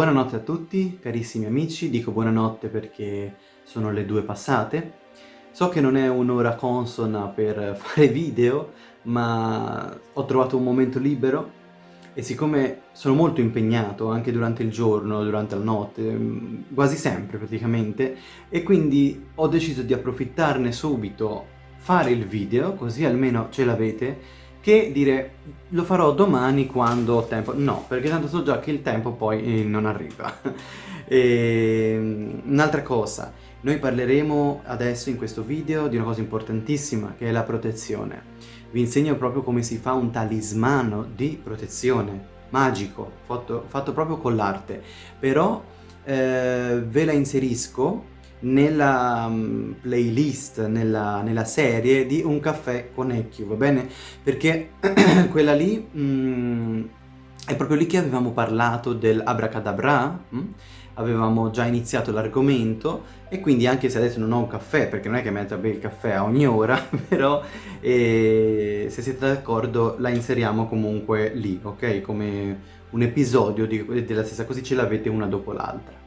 Buonanotte a tutti, carissimi amici, dico buonanotte perché sono le due passate. So che non è un'ora consona per fare video, ma ho trovato un momento libero e siccome sono molto impegnato anche durante il giorno, durante la notte, mm, quasi sempre praticamente, e quindi ho deciso di approfittarne subito, fare il video, così almeno ce l'avete, che dire lo farò domani quando ho tempo. No, perché tanto so già che il tempo poi eh, non arriva. Ehm, un'altra cosa, noi parleremo adesso in questo video di una cosa importantissima che è la protezione. Vi insegno proprio come si fa un talismano di protezione, magico, fatto, fatto proprio con l'arte. Però eh, ve la inserisco nella um, playlist, nella, nella, serie di Un caffè con Ecchio, va bene? Perché quella lì mm, è proprio lì che avevamo parlato del abracadabra, mm? avevamo già iniziato l'argomento e quindi anche se adesso non ho un caffè, perché non è che metto a bere il caffè a ogni ora, però eh, se siete d'accordo la inseriamo comunque lì, ok? Come un episodio di, della stessa, così ce l'avete una dopo l'altra.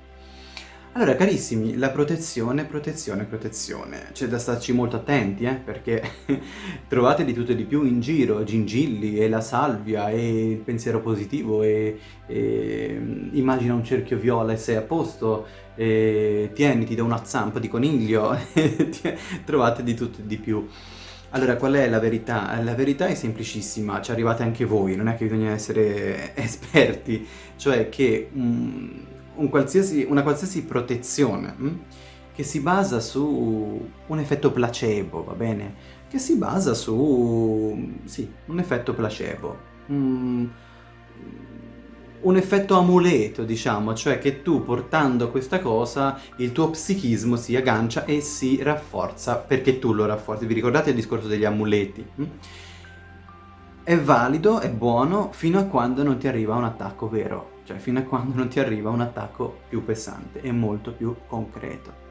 Allora, carissimi, la protezione, protezione, protezione. C'è da starci molto attenti, eh, perché trovate di tutto e di più in giro, gingilli e la salvia e il pensiero positivo e, e immagina un cerchio viola e sei a posto, e tieni, ti do una zampa di coniglio, trovate di tutto e di più. Allora, qual è la verità? La verità è semplicissima, ci arrivate anche voi, non è che bisogna essere esperti, cioè che... Mm, un qualsiasi, una qualsiasi protezione mh? Hm, che si basa su un effetto placebo, va bene? Che si basa su, sì, un effetto placebo. Mm, un effetto amuleto, diciamo, cioè che tu portando questa cosa il tuo psichismo si aggancia e si rafforza perché tu lo rafforzi. Vi ricordate il discorso degli amuleti? Hm? È valido, è buono, fino a quando non ti arriva un attacco vero cioè fino a quando non ti arriva un attacco più pesante e molto più concreto.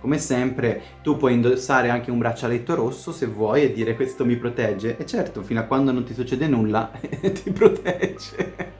Come sempre tu puoi indossare anche un braccialetto rosso se vuoi e dire questo mi protegge e certo fino a quando non ti succede nulla ti protegge.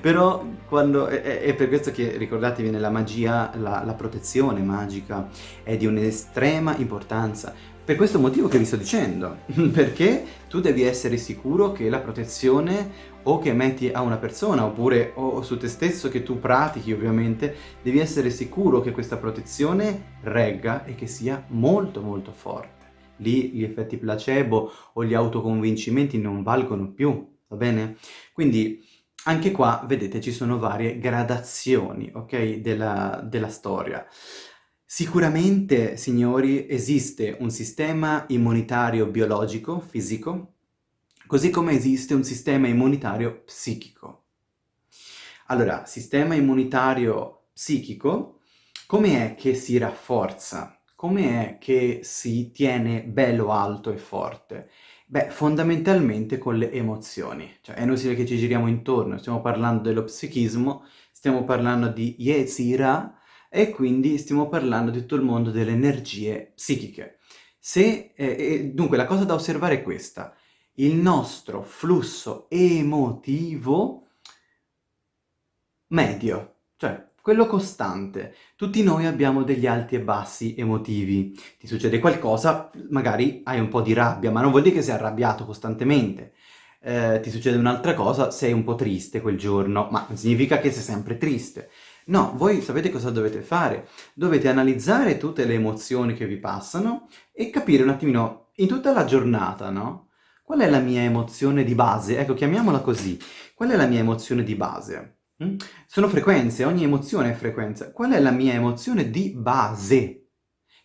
Però quando è, è, per questo che ricordatevi nella magia la, la protezione magica è di un'estrema importanza per questo motivo che vi sto dicendo, perché tu devi essere sicuro che la protezione o che metti a una persona oppure o su te stesso che tu pratichi ovviamente, devi essere sicuro che questa protezione regga e che sia molto molto forte. Lì gli effetti placebo o gli autoconvincimenti non valgono più, va bene? Quindi anche qua, vedete, ci sono varie gradazioni, ok, della, della storia. Sicuramente, signori, esiste un sistema immunitario biologico, fisico, così come esiste un sistema immunitario psichico. Allora, sistema immunitario psichico, come è che si rafforza? Come è che si tiene bello alto e forte? Beh, fondamentalmente con le emozioni. Cioè, è inutile che ci giriamo intorno, stiamo parlando dello psichismo, stiamo parlando di Yetzirah, e quindi stiamo parlando di tutto il mondo delle energie psichiche. Se, eh, dunque la cosa da osservare è questa, il nostro flusso emotivo medio, cioè quello costante. Tutti noi abbiamo degli alti e bassi emotivi. Ti succede qualcosa, magari hai un po' di rabbia, ma non vuol dire che sei arrabbiato costantemente. Eh, ti succede un'altra cosa, sei un po' triste quel giorno, ma non significa che sei sempre triste. No, voi sapete cosa dovete fare? Dovete analizzare tutte le emozioni che vi passano e capire un attimino, in tutta la giornata, no? Qual è la mia emozione di base? Ecco, chiamiamola così. Qual è la mia emozione di base? Mm? Sono frequenze, ogni emozione è frequenza. Qual è la mia emozione di base?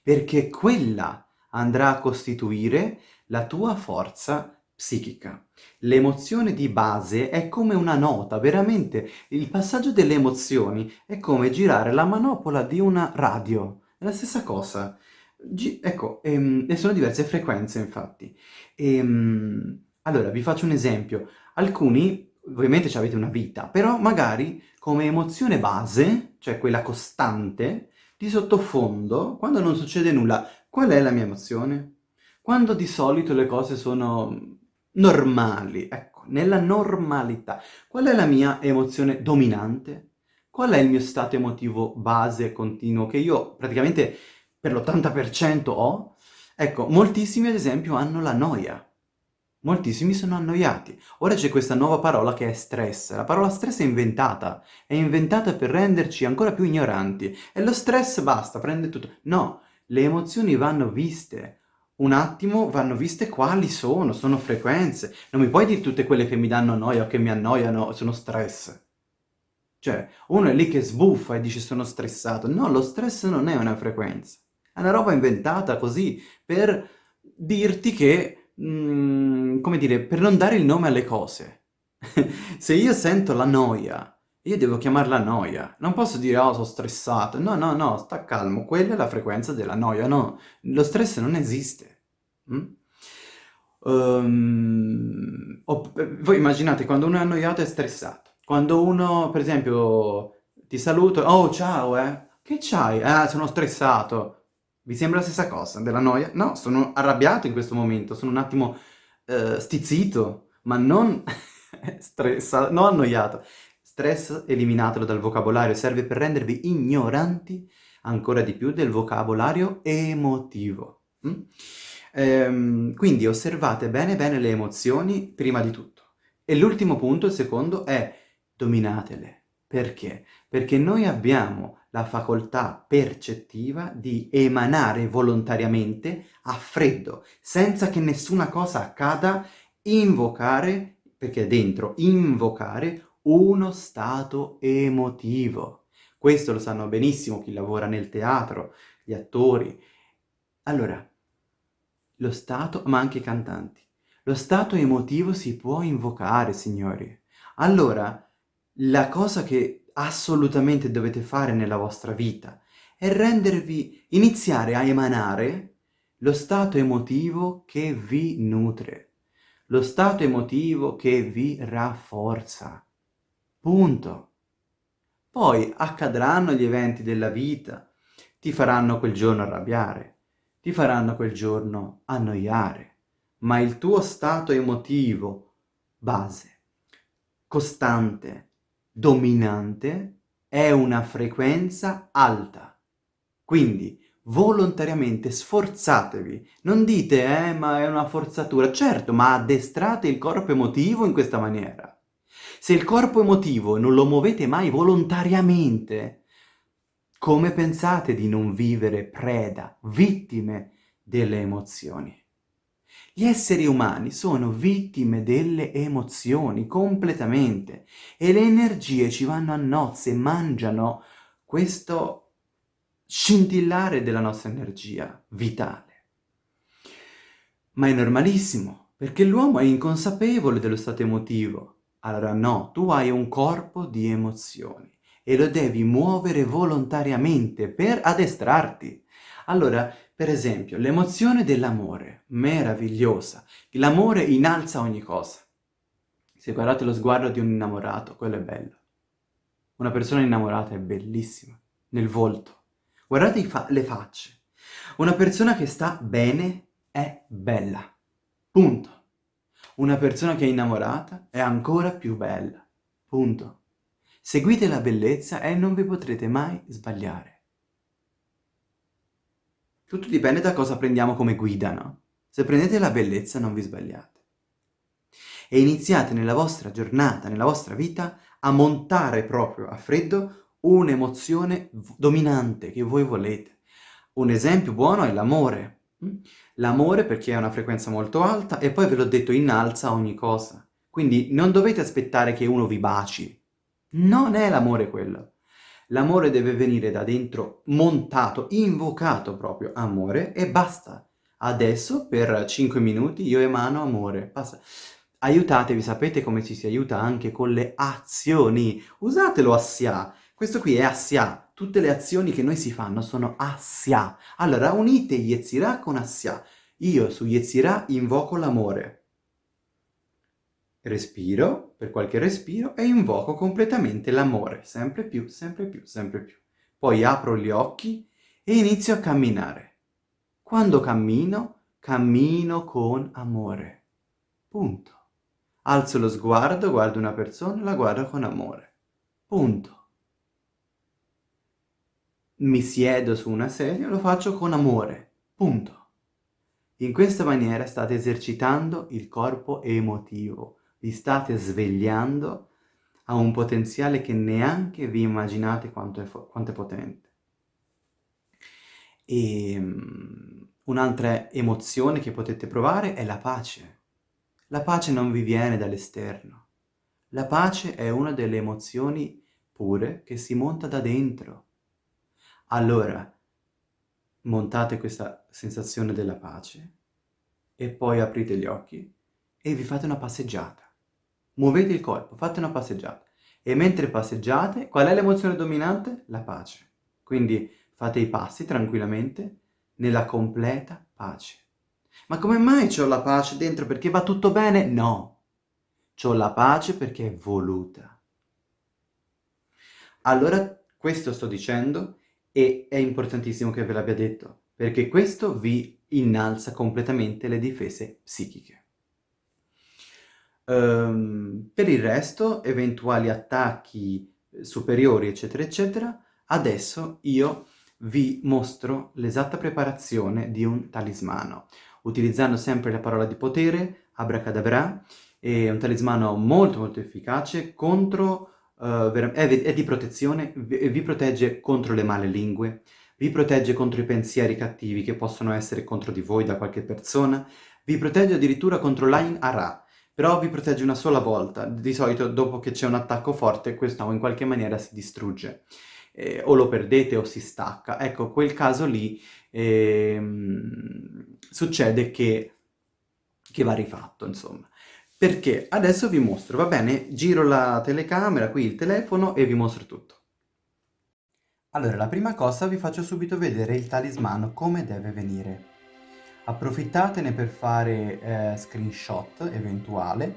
Perché quella andrà a costituire la tua forza psichica. L'emozione di base è come una nota, veramente. Il passaggio delle emozioni è come girare la manopola di una radio. È la stessa cosa. G ecco, ehm, e sono diverse frequenze infatti. Ehm, allora, vi faccio un esempio. Alcuni, ovviamente avete una vita, però magari come emozione base, cioè quella costante, di sottofondo, quando non succede nulla, qual è la mia emozione? Quando di solito le cose sono normali, ecco, nella normalità. Qual è la mia emozione dominante? Qual è il mio stato emotivo base continuo che io praticamente per l'80% ho? Ecco, moltissimi ad esempio hanno la noia. Moltissimi sono annoiati. Ora c'è questa nuova parola che è stress. La parola stress è inventata. È inventata per renderci ancora più ignoranti. E lo stress basta, prende tutto. No, le emozioni vanno viste. Un attimo vanno viste quali sono, sono frequenze. Non mi puoi dire tutte quelle che mi danno noia o che mi annoiano, sono stress. Cioè, uno è lì che sbuffa e dice sono stressato. No, lo stress non è una frequenza. È una roba inventata così per dirti che, mm, come dire, per non dare il nome alle cose. Se io sento la noia, io devo chiamarla noia. Non posso dire, oh, sono stressato. No, no, no, sta calmo. Quella è la frequenza della noia. No, lo stress non esiste. Mm? Um, voi immaginate, quando uno è annoiato è stressato. Quando uno, per esempio, ti saluto, oh, ciao, eh. Che c'hai? Ah, sono stressato. Vi sembra la stessa cosa della noia? No, sono arrabbiato in questo momento, sono un attimo uh, stizzito, ma non stressato, non annoiato. Stress eliminatelo dal vocabolario, serve per rendervi ignoranti ancora di più del vocabolario emotivo. Mm? Ehm, quindi osservate bene bene le emozioni prima di tutto. E l'ultimo punto, il secondo, è dominatele. Perché? Perché noi abbiamo la facoltà percettiva di emanare volontariamente a freddo, senza che nessuna cosa accada, invocare, perché è dentro, invocare uno stato emotivo. Questo lo sanno benissimo chi lavora nel teatro, gli attori. Allora, lo stato, ma anche i cantanti. Lo stato emotivo si può invocare, signori. Allora, la cosa che assolutamente dovete fare nella vostra vita è rendervi, iniziare a emanare lo stato emotivo che vi nutre, lo stato emotivo che vi rafforza. Punto. Poi accadranno gli eventi della vita, ti faranno quel giorno arrabbiare, ti faranno quel giorno annoiare, ma il tuo stato emotivo base, costante, dominante è una frequenza alta. Quindi volontariamente sforzatevi. Non dite, eh, ma è una forzatura. Certo, ma addestrate il corpo emotivo in questa maniera. Se il corpo emotivo non lo muovete mai volontariamente, come pensate di non vivere preda, vittime delle emozioni? Gli esseri umani sono vittime delle emozioni completamente e le energie ci vanno a nozze, mangiano questo scintillare della nostra energia vitale. Ma è normalissimo, perché l'uomo è inconsapevole dello stato emotivo. Allora no, tu hai un corpo di emozioni e lo devi muovere volontariamente per addestrarti. Allora, per esempio, l'emozione dell'amore, meravigliosa. L'amore innalza ogni cosa. Se guardate lo sguardo di un innamorato, quello è bello. Una persona innamorata è bellissima, nel volto. Guardate fa le facce. Una persona che sta bene è bella. Punto. Una persona che è innamorata è ancora più bella. Punto. Seguite la bellezza e non vi potrete mai sbagliare. Tutto dipende da cosa prendiamo come guida, no? Se prendete la bellezza non vi sbagliate. E iniziate nella vostra giornata, nella vostra vita, a montare proprio a freddo un'emozione dominante che voi volete. Un esempio buono è l'amore. L'amore perché è una frequenza molto alta e poi ve l'ho detto innalza ogni cosa. Quindi non dovete aspettare che uno vi baci. Non è l'amore quello. L'amore deve venire da dentro montato, invocato proprio amore e basta. Adesso per 5 minuti io emano amore. Basta. Aiutatevi, sapete come ci si aiuta anche con le azioni. Usatelo assia. Questo qui è assia. Tutte le azioni che noi si fanno sono assia. Allora unite Yetzirah con assia. Io su Yetzirah invoco l'amore respiro, per qualche respiro, e invoco completamente l'amore, sempre più, sempre più, sempre più. Poi apro gli occhi e inizio a camminare. Quando cammino, cammino con amore. Punto. Alzo lo sguardo, guardo una persona, la guardo con amore. Punto. Mi siedo su una sedia, lo faccio con amore, punto. In questa maniera state esercitando il corpo emotivo, vi state svegliando a un potenziale che neanche vi immaginate quanto è, quanto è potente. E um, un'altra emozione che potete provare è la pace. La pace non vi viene dall'esterno. La pace è una delle emozioni pure che si monta da dentro. Allora, montate questa sensazione della pace e poi aprite gli occhi e vi fate una passeggiata. Muovete il corpo, fate una passeggiata. E mentre passeggiate, qual è l'emozione dominante? La pace. Quindi fate i passi tranquillamente nella completa pace. Ma come mai ho la pace dentro? Perché va tutto bene? No. Ho la pace perché è voluta. Allora, questo sto dicendo e è importantissimo che ve l'abbia detto, perché questo vi innalza completamente le difese psichiche. Um, per il resto, eventuali attacchi superiori, eccetera, eccetera, adesso io vi mostro l'esatta preparazione di un talismano, utilizzando sempre la parola di potere, abracadabra, è un talismano molto molto efficace contro, uh, è, è, di protezione, vi, vi protegge contro le male lingue, vi protegge contro i pensieri cattivi che possono essere contro di voi da qualche persona, vi protegge addirittura contro l'Ain Ara, però vi protegge una sola volta, di solito dopo che c'è un attacco forte questo in qualche maniera si distrugge, eh, o lo perdete o si stacca. Ecco, quel caso lì ehm, succede che, che va rifatto, insomma. Perché adesso vi mostro, va bene? Giro la telecamera, qui il telefono e vi mostro tutto. Allora, la prima cosa vi faccio subito vedere il talismano, come deve venire approfittatene per fare eh, screenshot eventuale,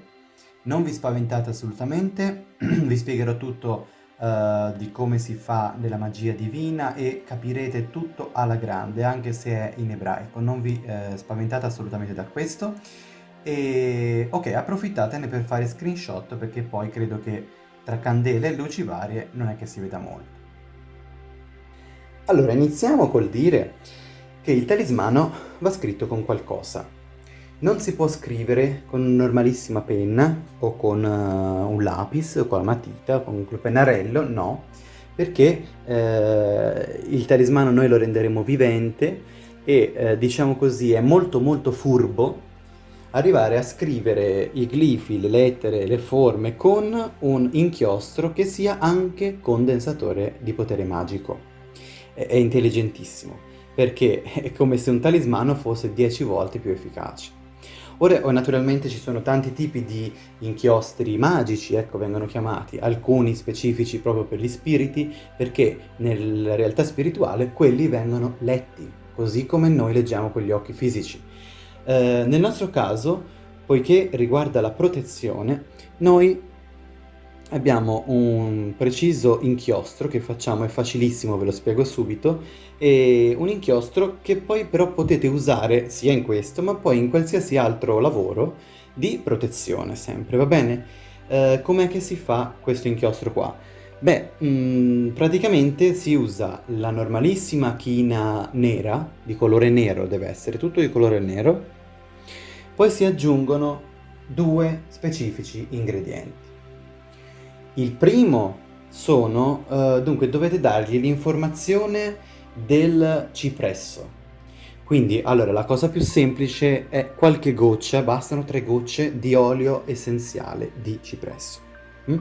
non vi spaventate assolutamente, vi spiegherò tutto uh, di come si fa della magia divina e capirete tutto alla grande, anche se è in ebraico, non vi eh, spaventate assolutamente da questo. E ok, approfittatene per fare screenshot perché poi credo che tra candele e luci varie non è che si veda molto. Allora, iniziamo col dire che il talismano va scritto con qualcosa. Non si può scrivere con una normalissima penna o con uh, un lapis o con la matita, con un pennarello, no, perché eh, il talismano noi lo renderemo vivente e eh, diciamo così è molto molto furbo arrivare a scrivere i glifi, le lettere, le forme con un inchiostro che sia anche condensatore di potere magico. È, intelligentissimo perché è come se un talismano fosse 10 volte più efficace. Ora naturalmente ci sono tanti tipi di inchiostri magici, ecco vengono chiamati, alcuni specifici proprio per gli spiriti, perché nella realtà spirituale quelli vengono letti, così come noi leggiamo con gli occhi fisici. Eh, nel nostro caso, poiché riguarda la protezione, noi abbiamo un preciso inchiostro che facciamo, è facilissimo, ve lo spiego subito, e un inchiostro che poi però potete usare sia in questo ma poi in qualsiasi altro lavoro di protezione sempre, va bene? Eh, Com'è che si fa questo inchiostro qua? Beh, mh, mm, praticamente si usa la normalissima china nera, di colore nero deve essere, tutto di colore nero, poi si aggiungono due specifici ingredienti. Il primo sono, uh, dunque dovete dargli l'informazione del cipresso. Quindi, allora, la cosa più semplice è qualche goccia, bastano tre gocce di olio essenziale di cipresso. Mm?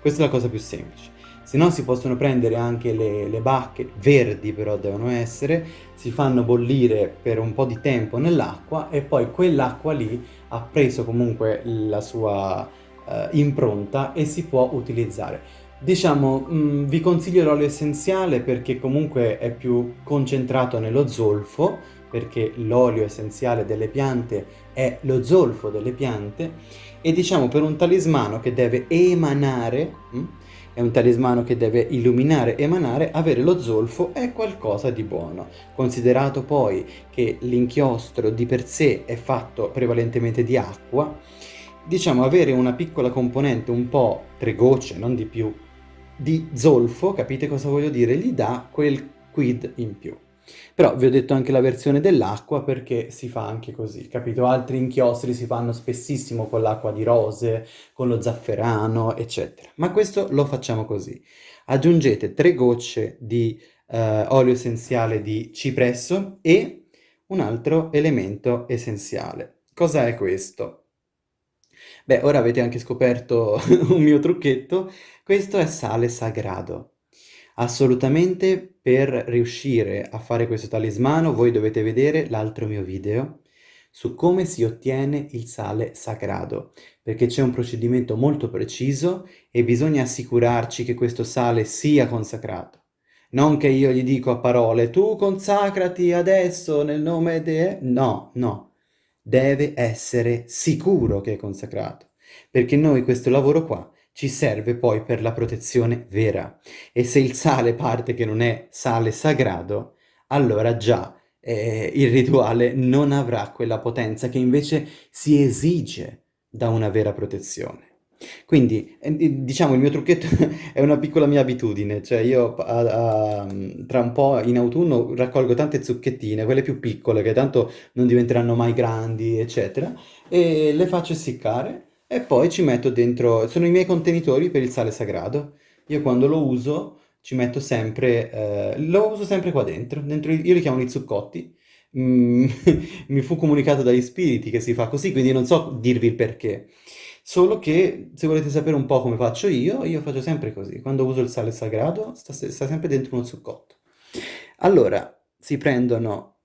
Questa è la cosa più semplice. Se no si possono prendere anche le, le bacche, verdi però devono essere, si fanno bollire per un po' di tempo nell'acqua e poi quell'acqua lì ha preso comunque la sua eh, impronta e si può utilizzare. Diciamo, mh, mm, vi consiglio l'olio essenziale perché comunque è più concentrato nello zolfo, perché l'olio essenziale delle piante è lo zolfo delle piante, e diciamo per un talismano che deve emanare, mh, mm, è un talismano che deve illuminare, emanare, avere lo zolfo è qualcosa di buono. Considerato poi che l'inchiostro di per sé è fatto prevalentemente di acqua, diciamo avere una piccola componente, un po' tre gocce, non di più, di zolfo, capite cosa voglio dire? Gli dà quel quid in più. Però vi ho detto anche la versione dell'acqua perché si fa anche così, capito? Altri inchiostri si fanno spessissimo con l'acqua di rose, con lo zafferano, eccetera. Ma questo lo facciamo così. Aggiungete tre gocce di eh, olio essenziale di cipresso e un altro elemento essenziale. Cosa è questo? Beh, ora avete anche scoperto un mio trucchetto. Questo è sale sagrado. Assolutamente per riuscire a fare questo talismano voi dovete vedere l'altro mio video su come si ottiene il sale sagrado, perché c'è un procedimento molto preciso e bisogna assicurarci che questo sale sia consacrato. Non che io gli dico a parole, tu consacrati adesso nel nome di... No, no. Deve essere sicuro che è consacrato, perché noi questo lavoro qua ci serve poi per la protezione vera. E se il sale parte che non è sale sagrado, allora già eh, il rituale non avrà quella potenza che invece si esige da una vera protezione. Quindi, eh, diciamo, il mio trucchetto è una piccola mia abitudine, cioè io a, a, tra un po' in autunno raccolgo tante zucchettine, quelle più piccole, che tanto non diventeranno mai grandi, eccetera, e le faccio essiccare e poi ci metto dentro, sono i miei contenitori per il sale sagrado. Io quando lo uso ci metto sempre, eh, lo uso sempre qua dentro, dentro io li chiamo i zuccotti. Mm, mi fu comunicato dagli spiriti che si fa così, quindi non so dirvi il perché. Solo che se volete sapere un po' come faccio io, io faccio sempre così. Quando uso il sale sagrado sta, sta sempre dentro uno zuccotto. Allora, si prendono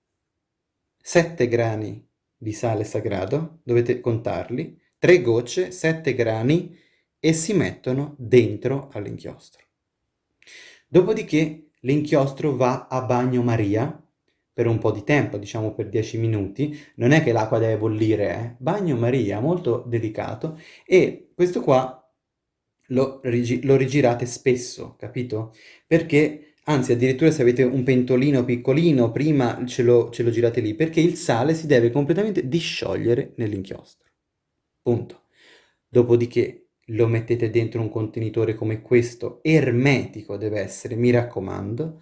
7 grani di sale sagrado, dovete contarli, 3 gocce, 7 grani e si mettono dentro all'inchiostro. Dopodiché l'inchiostro va a bagnomaria per un po' di tempo, diciamo per 10 minuti, non è che l'acqua deve bollire, eh? bagnomaria, molto delicato, e questo qua lo, lo rigirate spesso, capito? Perché Anzi, addirittura se avete un pentolino piccolino, prima ce lo, ce lo girate lì, perché il sale si deve completamente disciogliere nell'inchiostro. Punto. Dopodiché lo mettete dentro un contenitore come questo, ermetico deve essere, mi raccomando,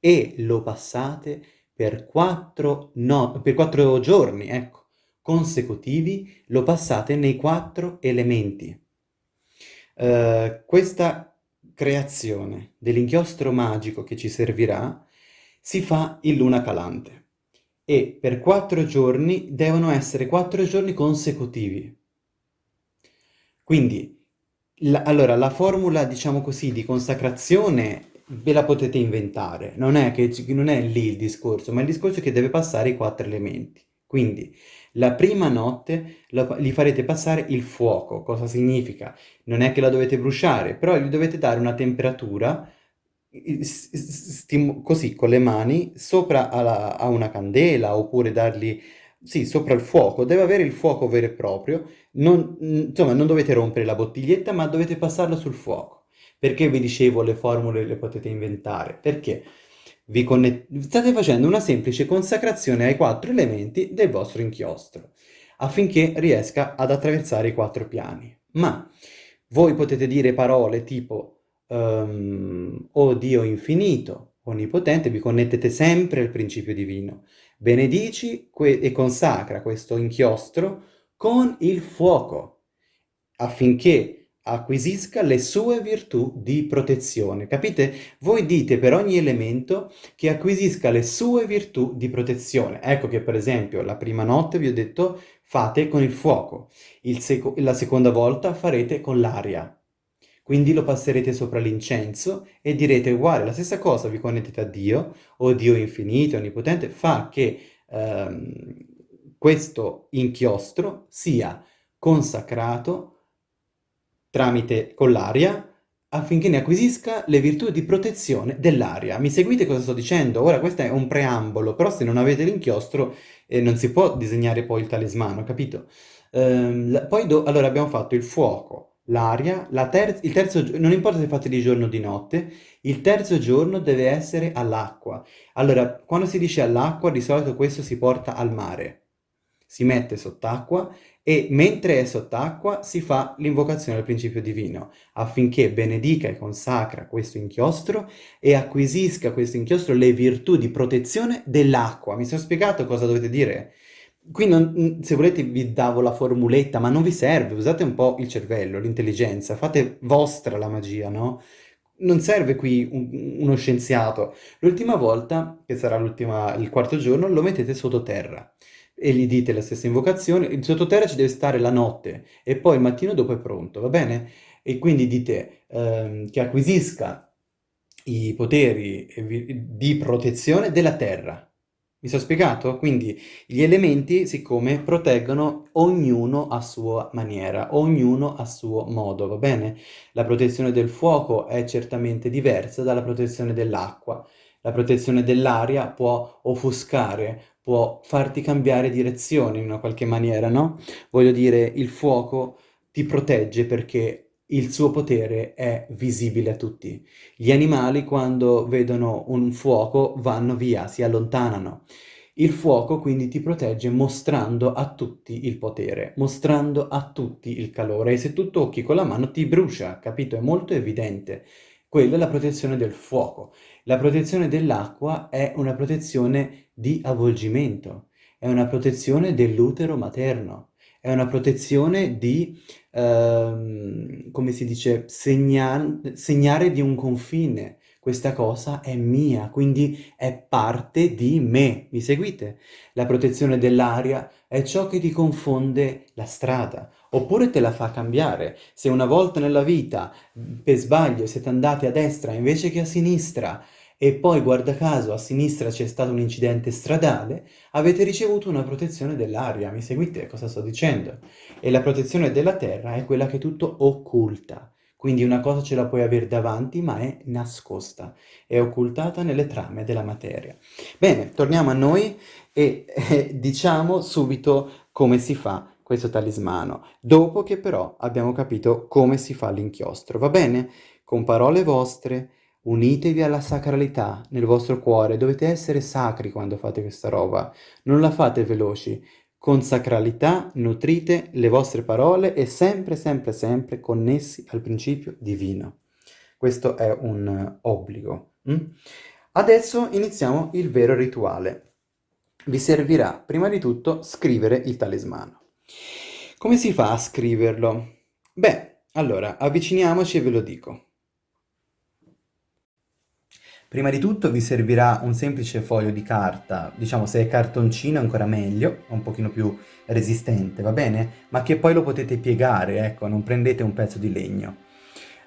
e lo passate per quattro, no, per quattro giorni, ecco, consecutivi, lo passate nei quattro elementi. Uh, questa creazione dell'inchiostro magico che ci servirà si fa in luna calante e per quattro giorni devono essere quattro giorni consecutivi. Quindi, la, allora, la formula, diciamo così, di consacrazione ve la potete inventare, non è, che, non è lì il discorso, ma il discorso è che deve passare i quattro elementi. Quindi, la prima notte la, gli farete passare il fuoco. Cosa significa? Non è che la dovete bruciare, però gli dovete dare una temperatura così con le mani sopra alla, a una candela oppure dargli sì, sopra il fuoco, deve avere il fuoco vero e proprio, non, insomma non dovete rompere la bottiglietta ma dovete passarlo sul fuoco. Perché vi dicevo le formule le potete inventare? Perché vi state facendo una semplice consacrazione ai quattro elementi del vostro inchiostro, affinché riesca ad attraversare i quattro piani. Ma voi potete dire parole tipo um, «O Dio infinito», «Onnipotente», vi connettete sempre al principio divino benedici e consacra questo inchiostro con il fuoco, affinché acquisisca le sue virtù di protezione. Capite? Voi dite per ogni elemento che acquisisca le sue virtù di protezione. Ecco che per esempio la prima notte vi ho detto fate con il fuoco, il seco la seconda volta farete con l'aria, quindi lo passerete sopra l'incenso e direte uguale, la stessa cosa vi connettete a Dio, o Dio infinito, onnipotente, fa che ehm, questo inchiostro sia consacrato tramite con l'aria affinché ne acquisisca le virtù di protezione dell'aria. Mi seguite cosa sto dicendo? Ora questo è un preambolo, però se non avete l'inchiostro eh, non si può disegnare poi il talismano, capito? Ehm, poi allora abbiamo fatto il fuoco, l'aria, ter il terzo non importa se fate di giorno o di notte, il terzo giorno deve essere all'acqua. Allora, quando si dice all'acqua, di solito questo si porta al mare. si mette sott'acqua e mentre è sott'acqua si fa l'invocazione al principio divino affinché benedica e consacra questo inchiostro e acquisisca questo inchiostro le virtù di protezione dell'acqua. Mi sono spiegato cosa dovete dire? Qui non, se volete vi davo la formuletta, ma non vi serve, usate un po' il cervello, l'intelligenza, fate vostra la magia, no? Non serve qui un, uno scienziato. L'ultima volta, che sarà il quarto giorno, lo mettete sottoterra e gli dite la stessa invocazione. Il sottoterra ci deve stare la notte e poi il mattino dopo è pronto, va bene? E quindi dite ehm, che acquisisca i poteri di protezione della terra, mi sono spiegato? Quindi gli elementi, siccome proteggono ognuno a sua maniera, ognuno a suo modo, va bene? La protezione del fuoco è certamente diversa dalla protezione dell'acqua. La protezione dell'aria può offuscare, può farti cambiare direzione in una qualche maniera, no? Voglio dire, il fuoco ti protegge perché il suo potere è visibile a tutti. Gli animali quando vedono un fuoco vanno via, si allontanano. Il fuoco quindi ti protegge mostrando a tutti il potere, mostrando a tutti il calore e se tu tocchi con la mano ti brucia, capito? È molto evidente. Quella è la protezione del fuoco. La protezione dell'acqua è una protezione di avvolgimento, è una protezione dell'utero materno è una protezione di, ehm, come si dice, segna segnare di un confine. Questa cosa è mia, quindi è parte di me. Mi seguite? La protezione dell'aria è ciò che ti confonde la strada, oppure te la fa cambiare. Se una volta nella vita, per sbaglio, siete andati a destra invece che a sinistra, e poi guarda caso a sinistra c'è stato un incidente stradale, avete ricevuto una protezione dell'aria, mi seguite cosa sto dicendo? E la protezione della terra è quella che tutto occulta, quindi una cosa ce la puoi avere davanti ma è nascosta, è occultata nelle trame della materia. Bene, torniamo a noi e eh, diciamo subito come si fa questo talismano, dopo che però abbiamo capito come si fa l'inchiostro, va bene? Con parole vostre, Unitevi alla sacralità nel vostro cuore, dovete essere sacri quando fate questa roba, non la fate veloci. Con sacralità nutrite le vostre parole e sempre, sempre, sempre connessi al principio divino. Questo è un obbligo. Mm? Adesso iniziamo il vero rituale. Vi servirà prima di tutto scrivere il talismano. Come si fa a scriverlo? Beh, allora, avviciniamoci e ve lo dico. Prima di tutto vi servirà un semplice foglio di carta, diciamo se è cartoncino ancora meglio, un pochino più resistente, va bene? Ma che poi lo potete piegare, ecco, non prendete un pezzo di legno.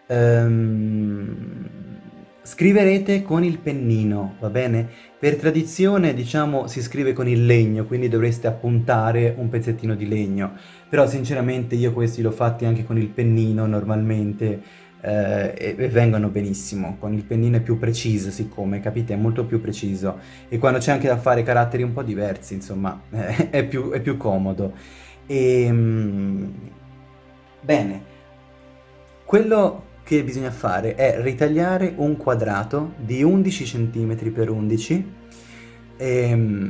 Ehm... Scriverete con il pennino, va bene? Per tradizione, diciamo, si scrive con il legno, quindi dovreste appuntare un pezzettino di legno. Però sinceramente io questi l'ho fatti anche con il pennino normalmente, eh, e, vengono benissimo, con il pennino è più preciso siccome, capite? È molto più preciso e quando c'è anche da fare caratteri un po' diversi, insomma, eh, è, più, è, più, comodo. E, ehm, bene, quello che bisogna fare è ritagliare un quadrato di 11 cm per 11 e,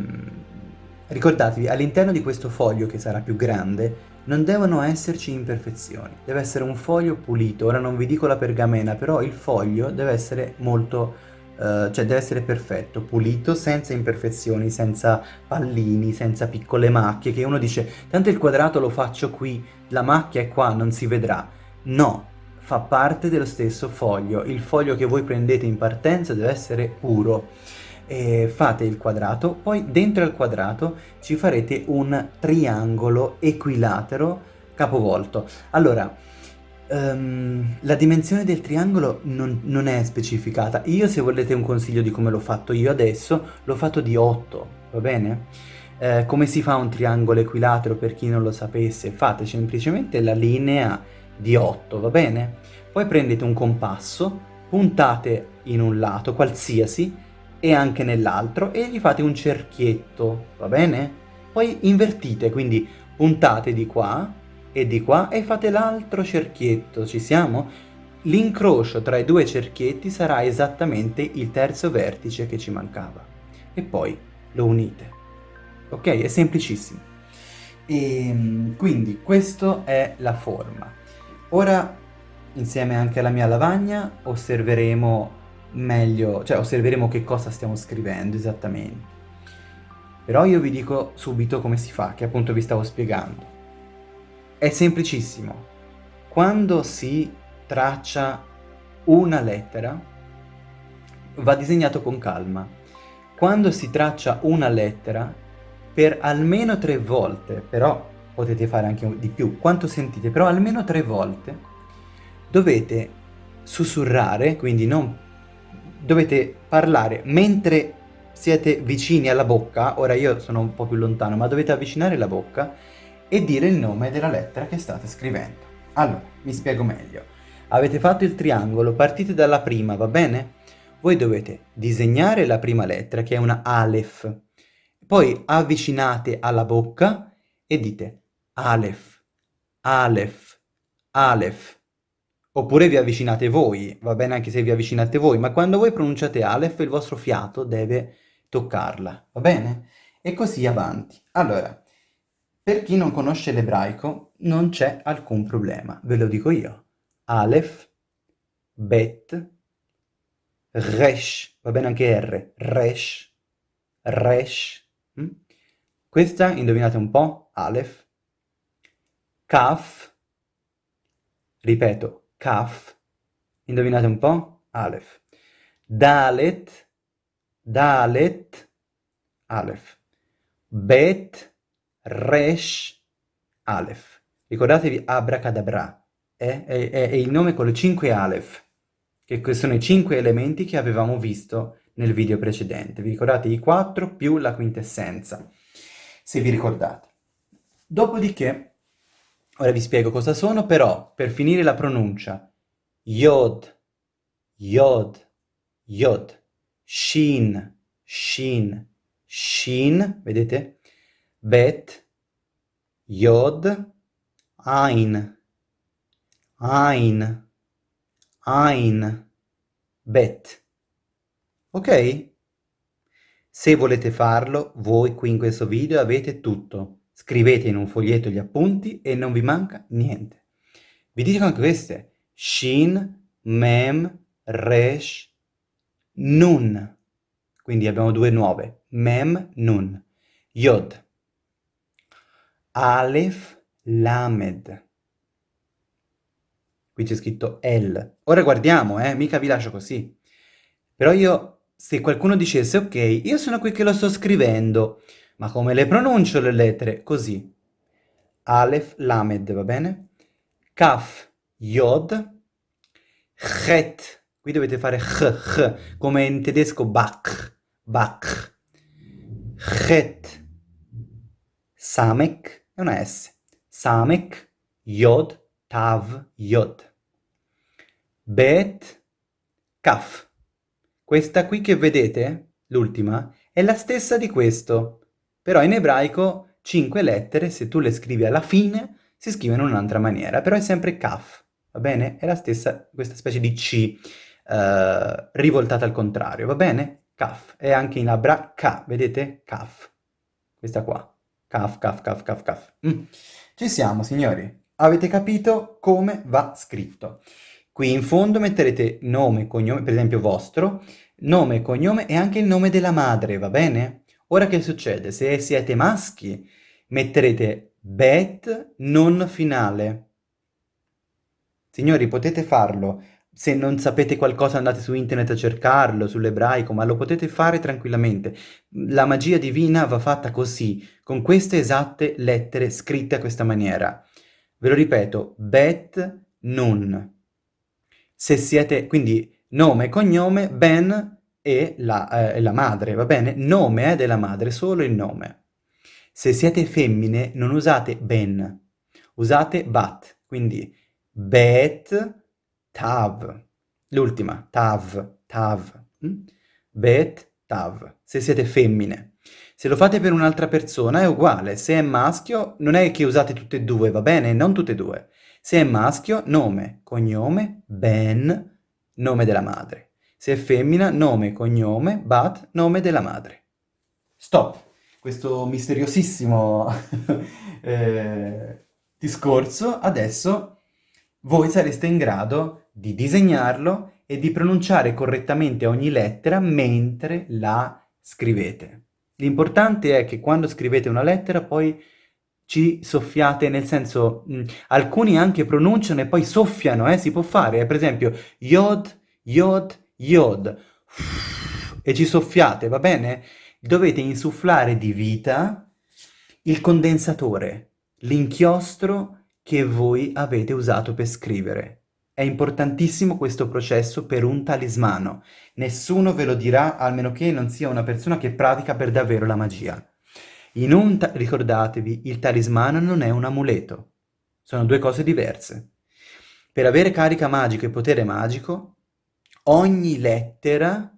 ricordatevi, all'interno di questo foglio che sarà più grande non devono esserci imperfezioni, deve essere un foglio pulito, ora non vi dico la pergamena, però il foglio deve essere molto, uh, cioè deve essere perfetto, pulito, senza imperfezioni, senza pallini, senza piccole macchie, che uno dice, tanto il quadrato lo faccio qui, la macchia è qua, non si vedrà. No, fa parte dello stesso foglio, il foglio che voi prendete in partenza deve essere puro eh, fate il quadrato, poi dentro il quadrato ci farete un triangolo equilatero capovolto. Allora, um, la dimensione del triangolo non, non, è specificata. Io se volete un consiglio di come l'ho fatto io adesso, l'ho fatto di 8, va bene? Eh, come si fa un triangolo equilatero per chi non lo sapesse? Fate semplicemente la linea di 8, va bene? Poi prendete un compasso, puntate in un lato, qualsiasi, e anche nell'altro e gli fate un cerchietto, va bene? Poi invertite, quindi puntate di qua e di qua e fate l'altro cerchietto, ci siamo? L'incrocio tra i due cerchietti sarà esattamente il terzo vertice che ci mancava. E poi lo unite. Ok? È semplicissimo. E ehm, quindi questa è la forma. Ora, insieme anche alla mia lavagna, osserveremo meglio, cioè osserveremo che cosa stiamo scrivendo esattamente. Però io vi dico subito come si fa, che appunto vi stavo spiegando. È semplicissimo. Quando si traccia una lettera, va disegnato con calma. Quando si traccia una lettera, per almeno tre volte, però potete fare anche di più, quanto sentite, però almeno tre volte, dovete sussurrare, quindi non dovete parlare mentre siete vicini alla bocca, ora io sono un po' più lontano, ma dovete avvicinare la bocca e dire il nome della lettera che state scrivendo. Allora, mi spiego meglio. Avete fatto il triangolo, partite dalla prima, va bene? Voi dovete disegnare la prima lettera, che è una Aleph, poi avvicinate alla bocca e dite Aleph, Aleph, Aleph. Oppure vi avvicinate voi, va bene anche se vi avvicinate voi, ma quando voi pronunciate Aleph il vostro fiato deve toccarla, va bene? E così avanti. Allora, per chi non conosce l'ebraico non c'è alcun problema, ve lo dico io. Aleph, Bet, Resh, va bene anche R, Resh, Resh. Hm? Questa, indovinate un po', Aleph, Kaf, ripeto, Kaf, indovinate un po', Aleph, Dalet, Dalet, Aleph, Bet, Resh, Aleph. Ricordatevi Abracadabra, è, è, è, il nome con le cinque Aleph, che sono i cinque elementi che avevamo visto nel video precedente. Vi ricordate i quattro più la quintessenza, se vi ricordate. Dopodiché, ora vi spiego cosa sono, però per finire la pronuncia, Yod, Yod, Yod. Shin, Shin, Shin, vedete? Bet, Yod, Ein, Ein, Ein, Bet. Ok? Se volete farlo, voi qui in questo video avete tutto. Scrivete in un foglietto gli appunti e non vi manca niente. Vi dico anche queste. Shin, Mem, Resh, Nun. Quindi abbiamo due nuove. Mem, Nun. Yod. Aleph, Lamed. Qui c'è scritto El. Ora guardiamo, eh, mica vi lascio così. Però io, se qualcuno dicesse, ok, io sono qui che lo sto scrivendo, ma come le pronuncio le lettere? Così. Aleph, Lamed, va bene? Kaf, Yod. Chet, Qui dovete fare ch, come in tedesco Bach, Bach. Chet. Samek è una S. Samek, Yod, Tav, Yod. Bet, Kaf. Questa qui che vedete, l'ultima, è la stessa di questo. Però in ebraico cinque lettere, se tu le scrivi alla fine, si scrivono in un'altra maniera. Però è sempre Kaf, va bene? È la stessa, questa specie di C eh, rivoltata al contrario, va bene? Kaf, è anche in abra K, vedete? Kaf, questa qua, Kaf, Kaf, Kaf, Kaf, Kaf. Mm. Ci siamo, signori? Avete capito come va scritto? Qui in fondo metterete nome, cognome, per esempio vostro, nome, cognome e anche il nome della madre, va bene? Ora che succede? Se siete maschi, metterete bet non finale. Signori, potete farlo se non sapete qualcosa andate su internet a cercarlo, sull'ebraico, ma lo potete fare tranquillamente. La magia divina va fatta così, con queste esatte lettere scritte a questa maniera. Ve lo ripeto, bet nun. Se siete, quindi nome, cognome, ben e la, eh, la madre, va bene? Nome è della madre, solo il nome. Se siete femmine non usate ben, usate bat, quindi bet tav. L'ultima, tav, tav. Mm? Bet, tav. Se siete femmine. Se lo fate per un'altra persona è uguale. Se è maschio, non è che usate tutte e due, va bene? Non tutte e due. Se è maschio, nome, cognome, ben, nome della madre. Se è femmina, nome, cognome, bat, nome della madre. Stop. questo misteriosissimo eh, discorso, adesso voi sareste in grado di disegnarlo e di pronunciare correttamente ogni lettera mentre la scrivete. L'importante è che quando scrivete una lettera poi ci soffiate, nel senso, mh, alcuni anche pronunciano e poi soffiano, eh, si può fare, per esempio, yod, yod, yod, e ci soffiate, va bene? Dovete insufflare di vita il condensatore, l'inchiostro che voi avete usato per scrivere. È importantissimo questo processo per un talismano. Nessuno ve lo dirà, almeno che non sia una persona che pratica per davvero la magia. Ricordatevi, il talismano non è un amuleto. Sono due cose diverse. Per avere carica magica e potere magico, ogni lettera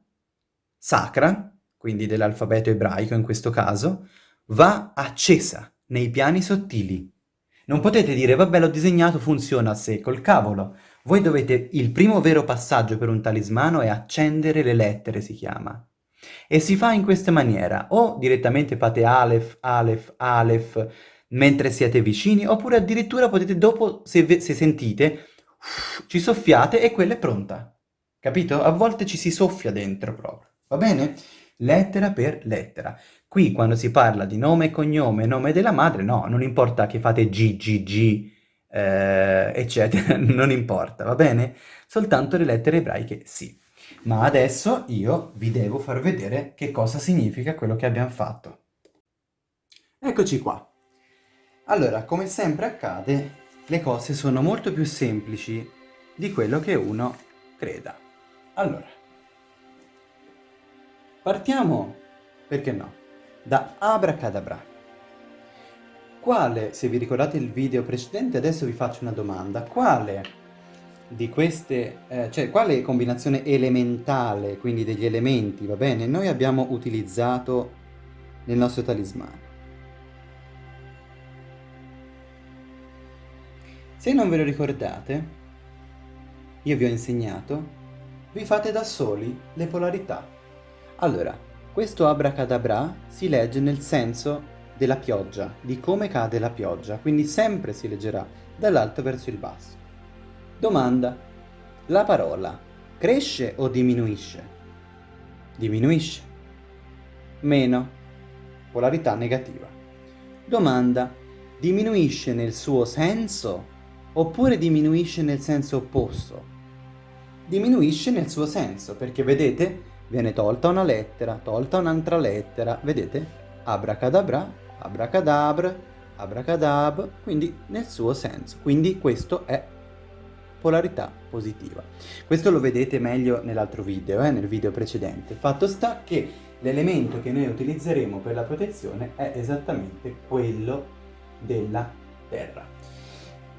sacra, quindi dell'alfabeto ebraico in questo caso, va accesa nei piani sottili. Non potete dire, vabbè, l'ho disegnato, funziona a sé, col cavolo. Voi dovete, il primo vero passaggio per un talismano è accendere le lettere, si chiama. E si fa in questa maniera, o direttamente fate Aleph, Aleph, Aleph, mentre siete vicini, oppure addirittura potete dopo, se, se sentite, ci soffiate e quella è pronta. Capito? A volte ci si soffia dentro proprio, va bene? Lettera per lettera. Qui quando si parla di nome e cognome, nome della madre, no, non importa che fate G, G, G, eh, eccetera, non importa, va bene? Soltanto le lettere ebraiche sì. Ma adesso io vi devo far vedere che cosa significa quello che abbiamo fatto. Eccoci qua. Allora, come sempre accade, le cose sono molto più semplici di quello che uno creda. Allora, partiamo, perché no, da Abracadabra. Quale, se vi ricordate il video precedente, adesso vi faccio una domanda, quale di queste, eh, cioè quale combinazione elementale, quindi degli elementi, va bene, noi abbiamo utilizzato nel nostro talismano. Se non ve lo ricordate, io vi ho insegnato, vi fate da soli le polarità. Allora, questo abracadabra si legge nel senso della pioggia, di come cade la pioggia, quindi sempre si leggerà dall'alto verso il basso. Domanda. La parola cresce o diminuisce? Diminuisce. Meno. Polarità negativa. Domanda. Diminuisce nel suo senso oppure diminuisce nel senso opposto? Diminuisce nel suo senso perché vedete viene tolta una lettera, tolta un'altra lettera, vedete? Abracadabra, abracadabra, abracadab, quindi nel suo senso. Quindi questo è polarità positiva. Questo lo vedete meglio nell'altro video, eh, nel video precedente. Fatto sta che l'elemento che noi utilizzeremo per la protezione è esattamente quello della terra.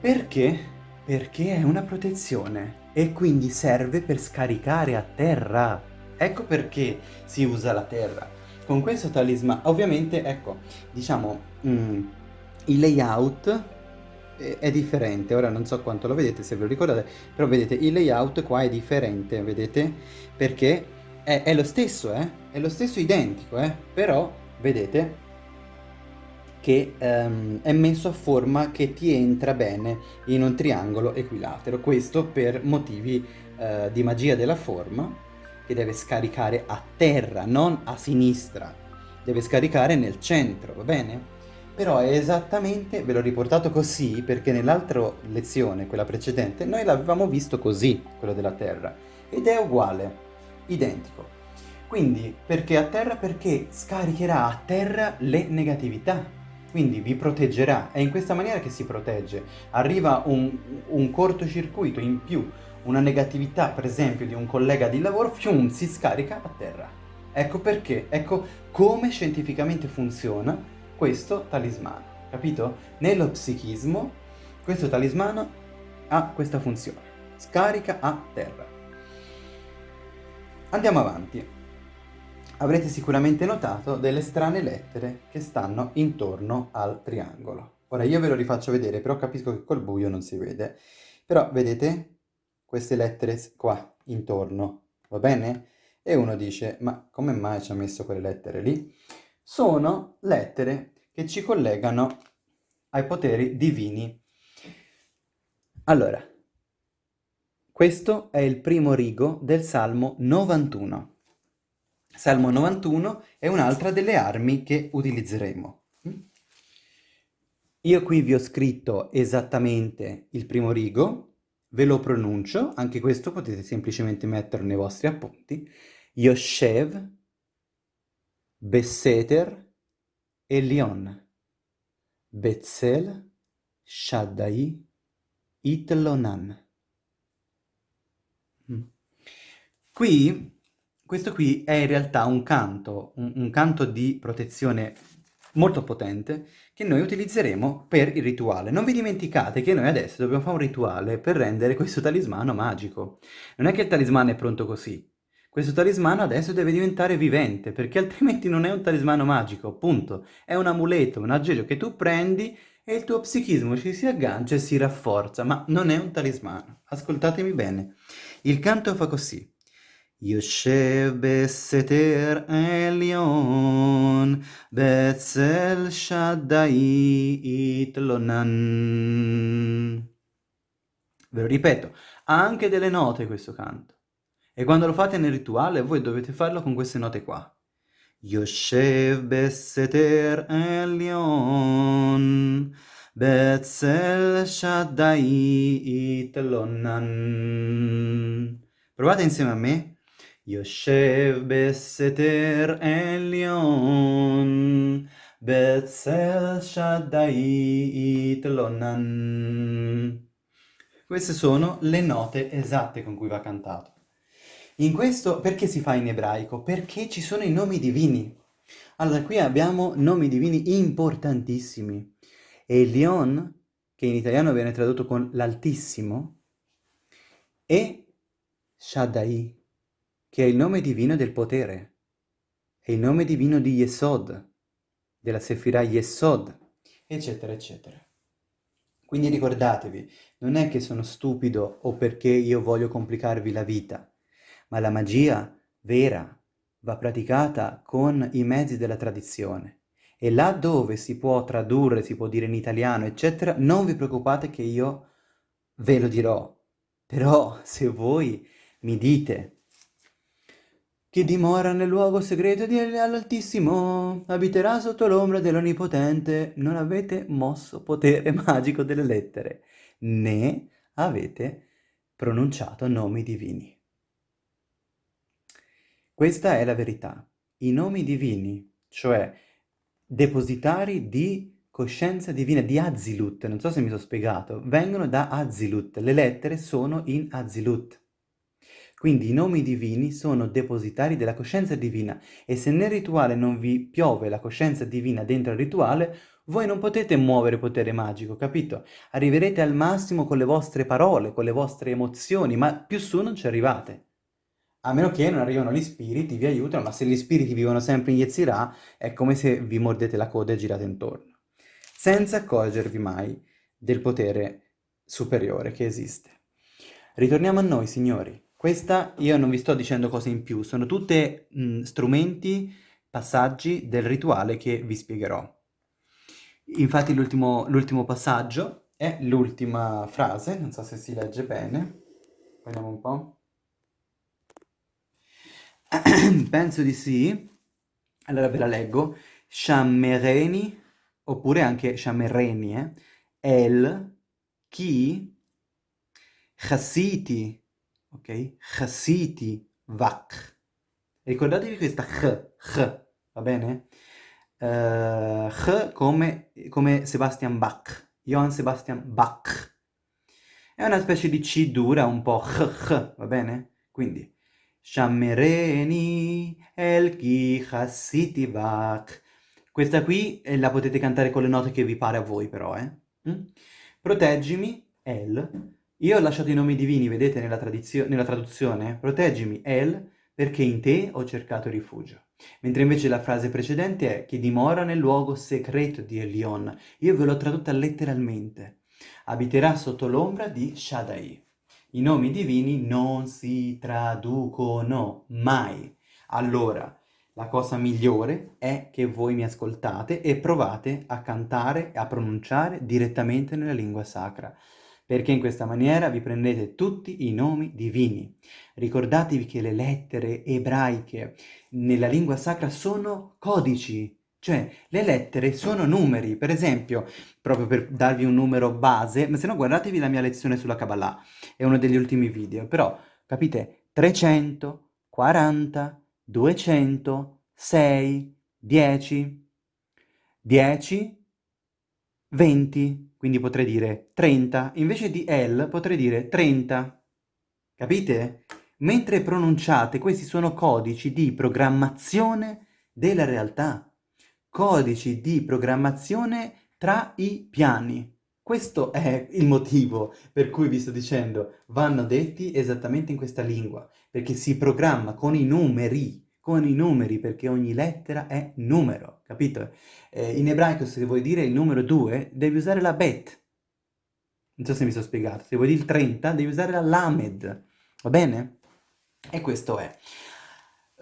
Perché? Perché è una protezione e quindi serve per scaricare a terra. Ecco perché si usa la terra. Con questo talismano, ovviamente, ecco, diciamo, mm, il layout è differente, ora non so quanto lo vedete, se ve lo ricordate, però vedete il layout qua è differente, vedete? Perché è, è lo stesso, eh? È lo stesso identico, eh? Però, vedete, che um, è messo a forma che ti entra bene in un triangolo equilatero. Questo per motivi uh, di magia della forma, che deve scaricare a terra, non a sinistra. Deve scaricare nel centro, va bene? Però è esattamente, ve l'ho riportato così perché nell'altra lezione, quella precedente, noi l'avevamo visto così, quello della Terra, ed è uguale, identico. Quindi, perché a terra? Perché scaricherà a terra le negatività, quindi vi proteggerà, è in questa maniera che si protegge. Arriva un, un cortocircuito in più, una negatività per esempio di un collega di lavoro, fium, si scarica a terra. Ecco perché, ecco come scientificamente funziona questo talismano, capito? Nello psichismo questo talismano ha questa funzione, scarica a terra. Andiamo avanti. Avrete sicuramente notato delle strane lettere che stanno intorno al triangolo. Ora io ve lo rifaccio vedere, però capisco che col buio non si vede. Però vedete queste lettere qua intorno, va bene? E uno dice, ma come mai ci ha messo quelle lettere lì? sono lettere che ci collegano ai poteri divini. Allora, questo è il primo rigo del Salmo 91. Salmo 91 è un'altra delle armi che utilizzeremo. Io qui vi ho scritto esattamente il primo rigo, ve lo pronuncio, anche questo potete semplicemente metterlo nei vostri appunti. Yoshev, Besseter, Elion, Betzel, Shaddai, Itlonan. Mm. Qui, questo qui è in realtà un canto, un, un canto di protezione molto potente che noi utilizzeremo per il rituale. Non vi dimenticate che noi adesso dobbiamo fare un rituale per rendere questo talismano magico. Non è che il talismano è pronto così. Questo talismano adesso deve diventare vivente, perché altrimenti non è un talismano magico, punto. È un amuleto, un aggeggio che tu prendi e il tuo psichismo ci si aggancia e si rafforza, ma non è un talismano. Ascoltatemi bene. Il canto fa così. יושב בסתר עליון, בצל שדאי יתלונן. Ve lo ripeto, ha anche delle note questo canto. E quando lo fate nel rituale voi dovete farlo con queste note qua. יושב בסתר עליון, בצל שדאי יתלונן. Provate insieme a me. יושב בסתר עליון, בצל שדאי יתלונן. Queste sono le note esatte con cui va cantato. In questo, perché si fa in ebraico? Perché ci sono i nomi divini. Allora, qui abbiamo nomi divini importantissimi. Elion, che in italiano viene tradotto con l'Altissimo, e Shaddai, che è il nome divino del potere, è il nome divino di Yesod, della Sefirah Yesod, eccetera, eccetera. Quindi ricordatevi, non è che sono stupido o perché io voglio complicarvi la vita, ma la magia vera va praticata con i mezzi della tradizione. E là dove si può tradurre, si può dire in italiano, eccetera, non vi preoccupate che io ve lo dirò. Però se voi mi dite chi dimora nel luogo segreto di all'Altissimo abiterà sotto l'ombra dell'Onnipotente. Non avete mosso potere magico delle lettere, né avete pronunciato nomi divini. Questa è la verità. I nomi divini, cioè depositari di coscienza divina, di Azilut, non so se mi sono spiegato, vengono da Azilut. Le lettere sono in Azilut. Quindi i nomi divini sono depositari della coscienza divina e se nel rituale non vi piove la coscienza divina dentro il rituale, voi non potete muovere potere magico, capito? Arriverete al massimo con le vostre parole, con le vostre emozioni, ma più su non ci arrivate. A meno che non arrivano gli spiriti, vi aiutano, ma se gli spiriti vivono sempre in Yetzirah, è come se vi mordete la coda e girate intorno. Senza accorgervi mai del potere superiore che esiste. Ritorniamo a noi, signori. Questa io non vi sto dicendo cose in più, sono tutte mh, strumenti, passaggi del rituale che vi spiegherò. Infatti l'ultimo passaggio è l'ultima frase, non so se si legge bene, vediamo un po'. Penso di sì, allora ve la leggo. Shammereni, oppure anche Shammereni, eh? El, chi, Chassiti, ok? Chassiti Vak. Ricordatevi questa ch, ch, va bene? Uh, ch come, come Sebastian Bach, Johann Sebastian Bach. È una specie di C dura, un po' ch, ch, va bene? Quindi, Shammereni el chi chassiti vak. Questa qui eh, la potete cantare con le note che vi pare a voi però, eh? Mm? Proteggimi, El, io ho lasciato i nomi divini, vedete, nella, nella traduzione? Proteggimi, El, perché in te ho cercato rifugio. Mentre invece la frase precedente è che dimora nel luogo segreto di Elion. Io ve l'ho tradotta letteralmente. Abiterà sotto l'ombra di Shaddai. I nomi divini non si traducono mai. Allora, la cosa migliore è che voi mi ascoltate e provate a cantare e a pronunciare direttamente nella lingua sacra, perché in questa maniera vi prendete tutti i nomi divini. Ricordatevi che le lettere ebraiche nella lingua sacra sono codici, cioè le lettere sono numeri, per esempio, proprio per darvi un numero base, ma se no guardatevi la mia lezione sulla Kabbalah, è uno degli ultimi video, però capite? 300, 40, 200, 6, 10, 10, 20, quindi potrei dire 30, invece di L potrei dire 30, capite? Mentre pronunciate, questi sono codici di programmazione della realtà, codici di programmazione tra i piani. Questo è il motivo per cui vi sto dicendo vanno detti esattamente in questa lingua, perché si programma con i numeri, con i numeri, perché ogni lettera è numero, capito? Eh, in ebraico se vuoi dire il numero 2 devi usare la bet, non so se mi sono spiegato, se vuoi dire il 30 devi usare la lamed, va bene? E questo è.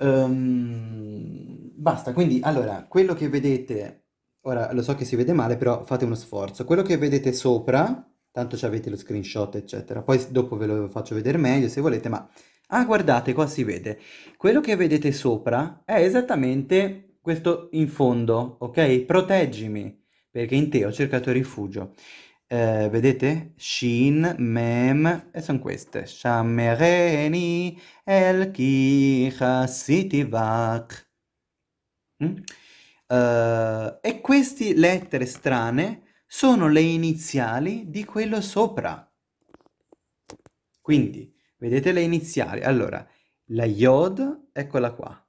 Um, basta, quindi allora, quello che vedete Ora, lo so che si vede male, però fate uno sforzo. Quello che vedete sopra, tanto ci avete lo screenshot, eccetera. Poi dopo ve lo faccio vedere meglio se volete, ma... Ah, guardate, qua si vede. Quello che vedete sopra è esattamente questo in fondo, ok? Proteggimi, perché in te ho cercato rifugio. Eh, vedete? Shin, Mem, e sono queste. Shamereni, El Ki, Vak. Mm? Uh, e queste lettere strane sono le iniziali di quello sopra. Quindi, vedete le iniziali? Allora, la Yod, eccola qua.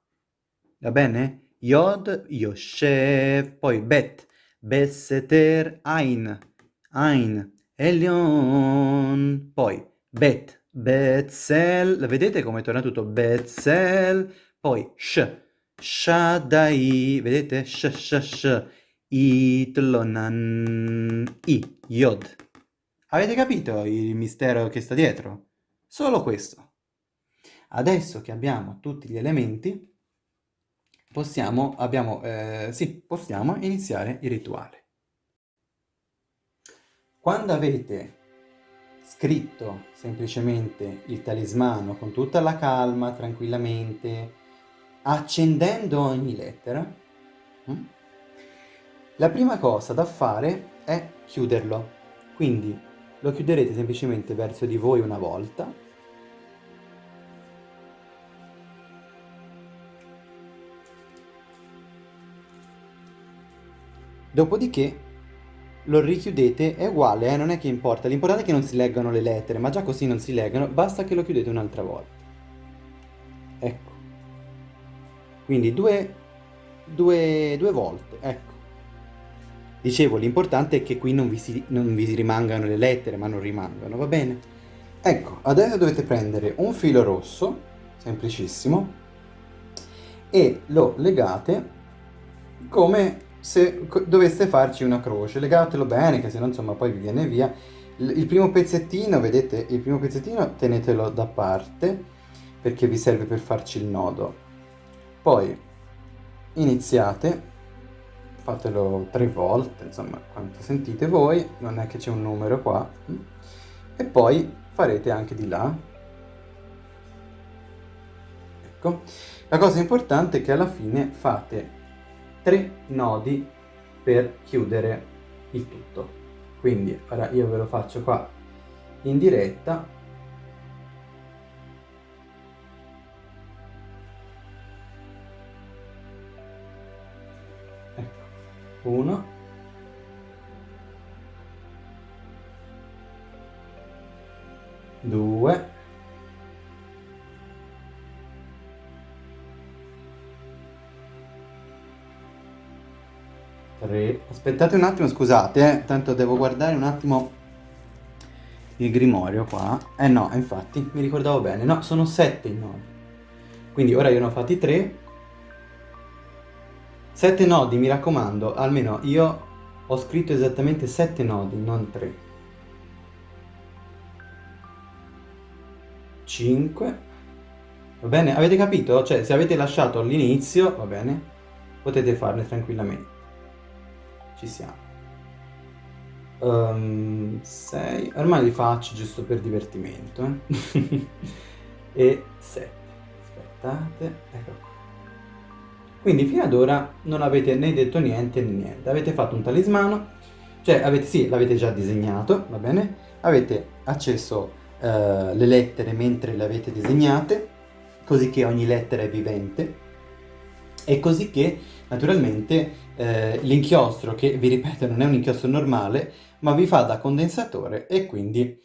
Va bene? Yod, Yoshev, poi Bet, Besseter, Ein, Ein, Elion, poi Bet, Betzel, vedete come torna tutto? Betzel, poi Sh, Shaddai, vedete? Sh, sh, sh, itlonan, i, yod. Avete capito il mistero che sta dietro? Solo questo. Adesso che abbiamo tutti gli elementi, possiamo, abbiamo, eh, sì, possiamo iniziare il rituale. Quando avete scritto semplicemente il talismano con tutta la calma, tranquillamente, accendendo ogni lettera, mm, la prima cosa da fare è chiuderlo. Quindi lo chiuderete semplicemente verso di voi una volta. Dopodiché lo richiudete, è uguale, eh? non è che importa, l'importante è che non si leggano le lettere, ma già così non si leggono, basta che lo chiudete un'altra volta. Ecco. Quindi due, due, due volte, ecco. Dicevo, l'importante è che qui non vi, si, non vi rimangano le lettere, ma non rimangano, va bene? Ecco, adesso dovete prendere un filo rosso, semplicissimo, e lo legate come se doveste farci una croce. Legatelo bene, che se no insomma poi vi viene via. Il primo pezzettino, vedete, il primo pezzettino tenetelo da parte, perché vi serve per farci il nodo. Poi iniziate, fatelo tre volte, insomma, quanto sentite voi, non è che c'è un numero qua, e poi farete anche di là. Ecco, la cosa importante è che alla fine fate tre nodi per chiudere il tutto. Quindi ora io ve lo faccio qua in diretta uno. Due. Tre. Aspettate un attimo scusate eh, tanto devo guardare un attimo il grimorio qua. Eh no infatti mi ricordavo bene. No sono sette i nodi quindi ora io ne ho fatti tre 7 nodi, mi raccomando, almeno io ho scritto esattamente 7 nodi, non 3. 5 Va bene? Avete capito? Cioè, se avete lasciato all'inizio, va bene? Potete farne tranquillamente. Ci siamo. 6. Um, Ormai li faccio giusto per divertimento. Eh? e 7. Aspettate. Ecco qua. Quindi fino ad ora non avete né detto niente né niente. Avete fatto un talismano. Cioè, avete, sì, l'avete già disegnato, va bene? Avete acceso uh, le lettere mentre le avete disegnate, così che ogni lettera è vivente e così che naturalmente eh, l'inchiostro, che vi ripeto non è un inchiostro normale, ma vi fa da condensatore e quindi,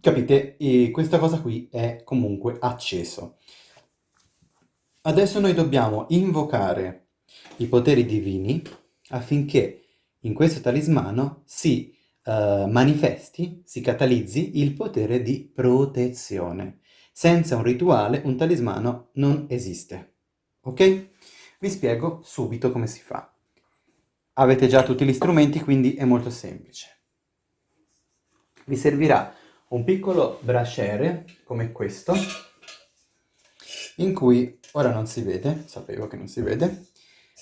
capite, e questa cosa qui è comunque acceso. Adesso noi dobbiamo invocare i poteri divini affinché in questo talismano si uh, manifesti, si catalizzi il potere di protezione. Senza un rituale un talismano non esiste. Ok? Vi spiego subito come si fa. Avete già tutti gli strumenti, quindi è molto semplice. Vi servirà un piccolo bracciere, come questo, in cui ora non si vede, sapevo che non si vede.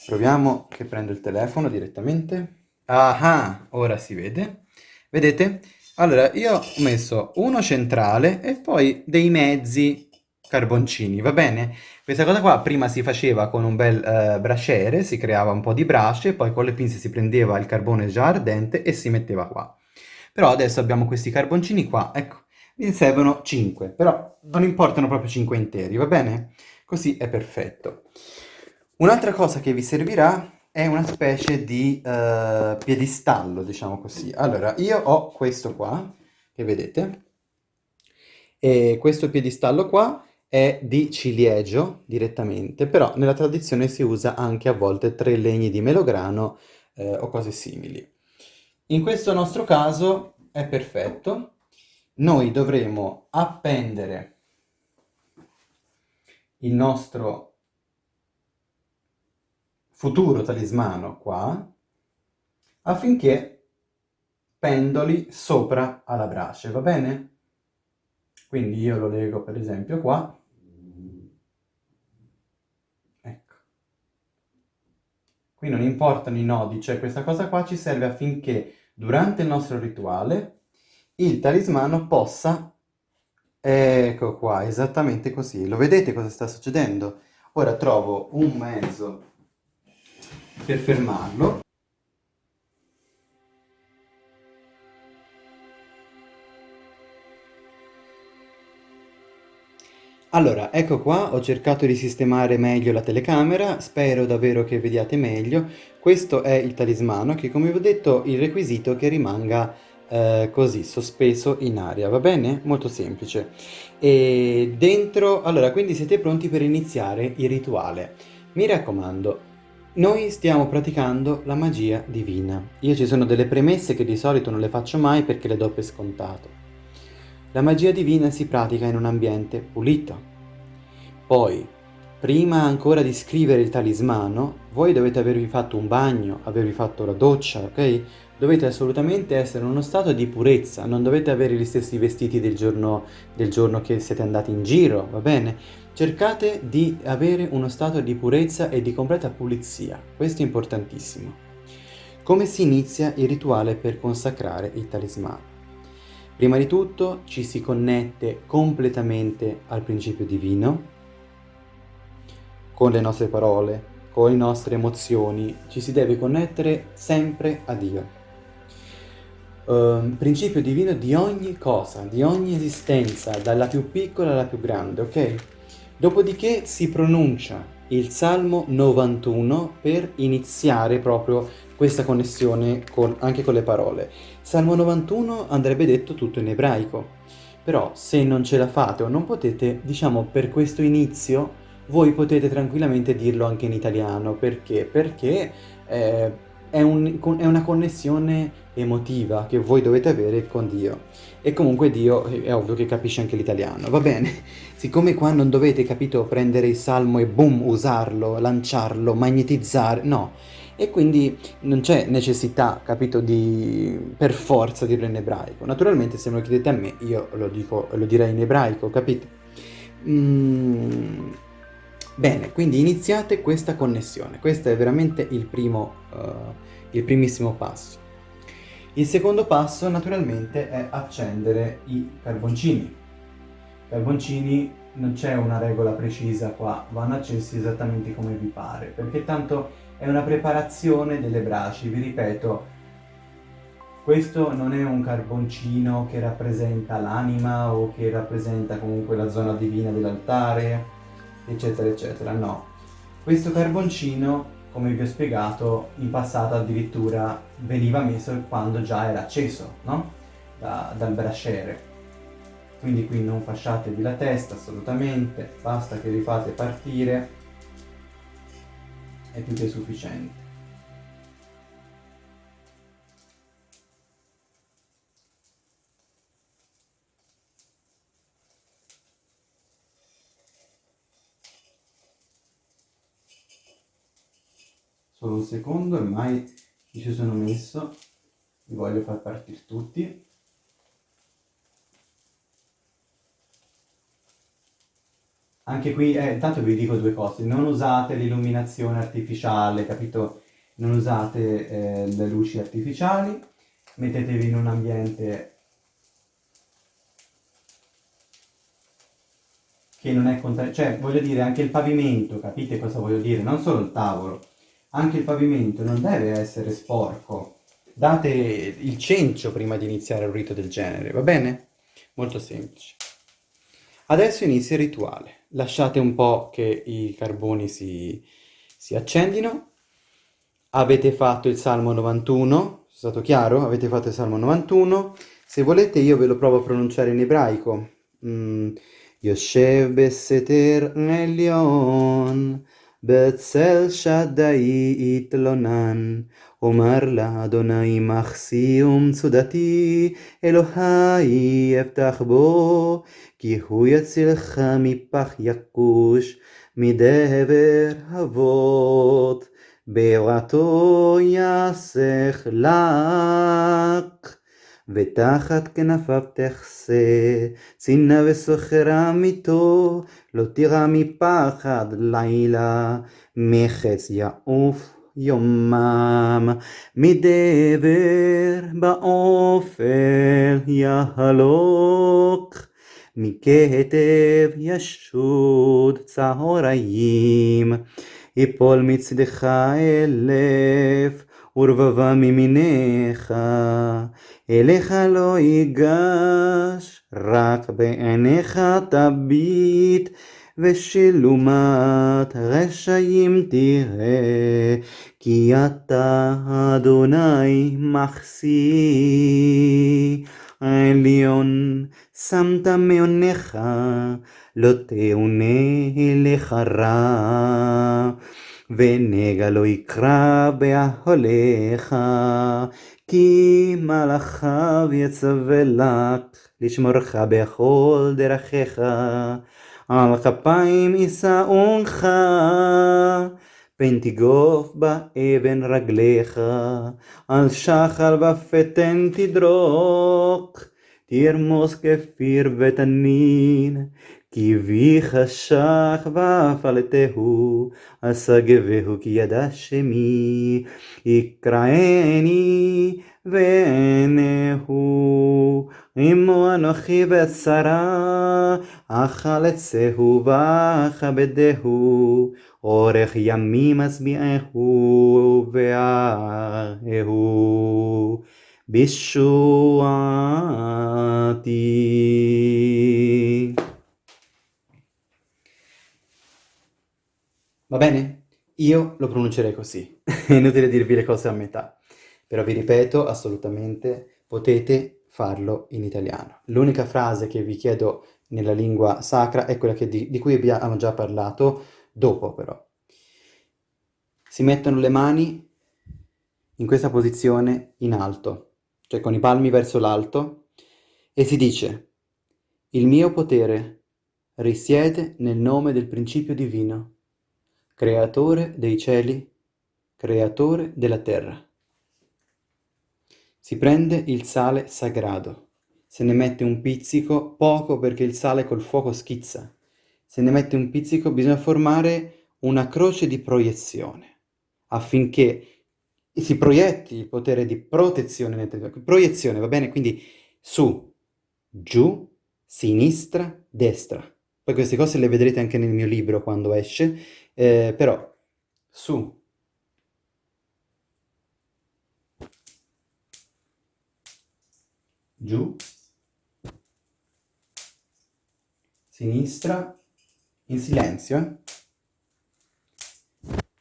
Proviamo che prendo il telefono direttamente. Ah, ora si vede. Vedete? Allora, io ho messo uno centrale e poi dei mezzi carboncini, va bene? Questa cosa qua prima si faceva con un bel uh, braciere, si creava un po' di brace, poi con le pinze si prendeva il carbone già ardente e si metteva qua. Però adesso abbiamo questi carboncini qua, ecco, ne servono 5, però non importano proprio 5 interi, va bene? Così è perfetto. Un'altra cosa che vi servirà è una specie di uh, piedistallo, diciamo così. Allora, io ho questo qua, che vedete, e questo piedistallo qua è di ciliegio direttamente, però nella tradizione si usa anche a volte tre legni di melograno eh, o cose simili. In questo nostro caso è perfetto. Noi dovremo appendere il nostro futuro talismano qua affinché pendoli sopra alla brace, va bene? Quindi io lo leggo per esempio qua Qui non importano i nodi, cioè questa cosa qua ci serve affinché durante il nostro rituale il talismano possa... Ecco qua, esattamente così. Lo vedete cosa sta succedendo? Ora trovo un mezzo per fermarlo. Allora, ecco qua, ho cercato di sistemare meglio la telecamera, spero davvero che vediate meglio. Questo è il talismano che, come vi ho detto, il requisito che rimanga eh, così, sospeso in aria, va bene? Molto semplice. E dentro, allora, quindi siete pronti per iniziare il rituale. Mi raccomando, noi stiamo praticando la magia divina. Io ci sono delle premesse che di solito non le faccio mai perché le do per scontato. La magia divina si pratica in un ambiente pulito. Poi, prima ancora di scrivere il talismano, voi dovete avervi fatto un bagno, avervi fatto la doccia, ok? Dovete assolutamente essere in uno stato di purezza, non dovete avere gli stessi vestiti del giorno, del giorno che siete andati in giro, va bene? Cercate di avere uno stato di purezza e di completa pulizia, questo è importantissimo. Come si inizia il rituale per consacrare il talismano? Prima di tutto ci si connette completamente al principio divino, con le nostre parole, con le nostre emozioni, ci si deve connettere sempre a Dio. Um, principio divino di ogni cosa, di ogni esistenza, dalla più piccola alla più grande, ok? Dopodiché si pronuncia il Salmo 91 per iniziare proprio questa connessione con, anche con le parole. Salmo 91 andrebbe detto tutto in ebraico, però se non ce la fate o non potete, diciamo per questo inizio, voi potete tranquillamente dirlo anche in italiano, perché? Perché eh, è, un, è una connessione emotiva che voi dovete avere con Dio. E comunque Dio è ovvio che capisce anche l'italiano, va bene? Siccome qua non dovete, capito, prendere il salmo e boom, usarlo, lanciarlo, magnetizzare, no e quindi non c'è necessità, capito, di per forza dirlo in ebraico. Naturalmente se me lo chiedete a me io lo, dico, lo direi in ebraico, capito? Mm, bene, quindi iniziate questa connessione. Questo è veramente il primo, uh, il primissimo passo. Il secondo passo naturalmente è accendere i carboncini. I carboncini non c'è una regola precisa qua, vanno accesi esattamente come vi pare, perché tanto è una preparazione delle braci, vi ripeto, questo non è un carboncino che rappresenta l'anima o che rappresenta comunque la zona divina dell'altare, eccetera, eccetera, no. Questo carboncino, come vi ho spiegato, in passato addirittura veniva messo quando già era acceso, no? Da, dal brasciere. Quindi qui non fasciatevi la testa assolutamente, basta che li fate partire, è più che sufficiente. Solo un secondo, ormai ci sono messo, li voglio far partire tutti. Anche qui, eh, intanto vi dico due cose, non usate l'illuminazione artificiale, capito? Non usate eh, le luci artificiali, mettetevi in un ambiente che non è contaminato, cioè voglio dire anche il pavimento, capite cosa voglio dire? Non solo il tavolo, anche il pavimento non deve essere sporco. Date il cencio prima di iniziare un rito del genere, va bene? Molto semplice. Adesso inizia il rituale. Lasciate un po' che i carboni si, si accendino. Avete fatto il Salmo 91, è stato chiaro? Avete fatto il Salmo 91. Se volete io ve lo provo a pronunciare in ebraico. Mm. Yoshev Beseter Elion בצל שדי יתלונן, אומר לאדוני מחסי ומצודתי, אלוהי אפתח בו, כי הוא יצילך מפח יכוש, מדבר אבות, בערתו יסך לך. ותחת כנפיו תחסה, צינה וסוחר עמיתו, לא תירא מפחד לילה, מחץ יעוף יומם, מדבר באופל יהלוק, מכתב ישוד צהריים, יפול מצדך אלף, ורבבה מימיניך, אליך לא ייגש, רק בעיניך תביט, ושלומת רשעים תראה, כי אתה אדוני מחסי. עליון שמת מעונך, לא תאונה אליך רע. ונגע לא יקרא באהליך, כי מלאכיו יצווה לך, לשמורך בכל דרכיך, על כפיים יישאונך, פן תגוף באבן רגליך, על שחר ופתן תדרוך, תרמוס כפיר ותנין, כי בי חשך והפלתהו, אסגבהו כי ידע שמי, יקראני ועיניהו, עמו אנוכי בצרה, אכלצהו ואכבדהו, אורך ימים אשביעהו ואההו, בשועתי. Va bene? Io lo pronuncerei così, è inutile dirvi le cose a metà, però vi ripeto, assolutamente potete farlo in italiano. L'unica frase che vi chiedo nella lingua sacra è quella di, di cui abbiamo già parlato dopo però. Si mettono le mani in questa posizione in alto, cioè con i palmi verso l'alto, e si dice il mio potere risiede nel nome del principio divino creatore dei cieli, creatore della terra. Si prende il sale sagrado, se ne mette un pizzico, poco perché il sale col fuoco schizza, se ne mette un pizzico, bisogna formare una croce di proiezione affinché si proietti il potere di protezione nel territorio. Proiezione, va bene? Quindi su, giù, sinistra, destra. Poi queste cose le vedrete anche nel mio libro quando esce, eh, però su, giù, sinistra, in silenzio, eh?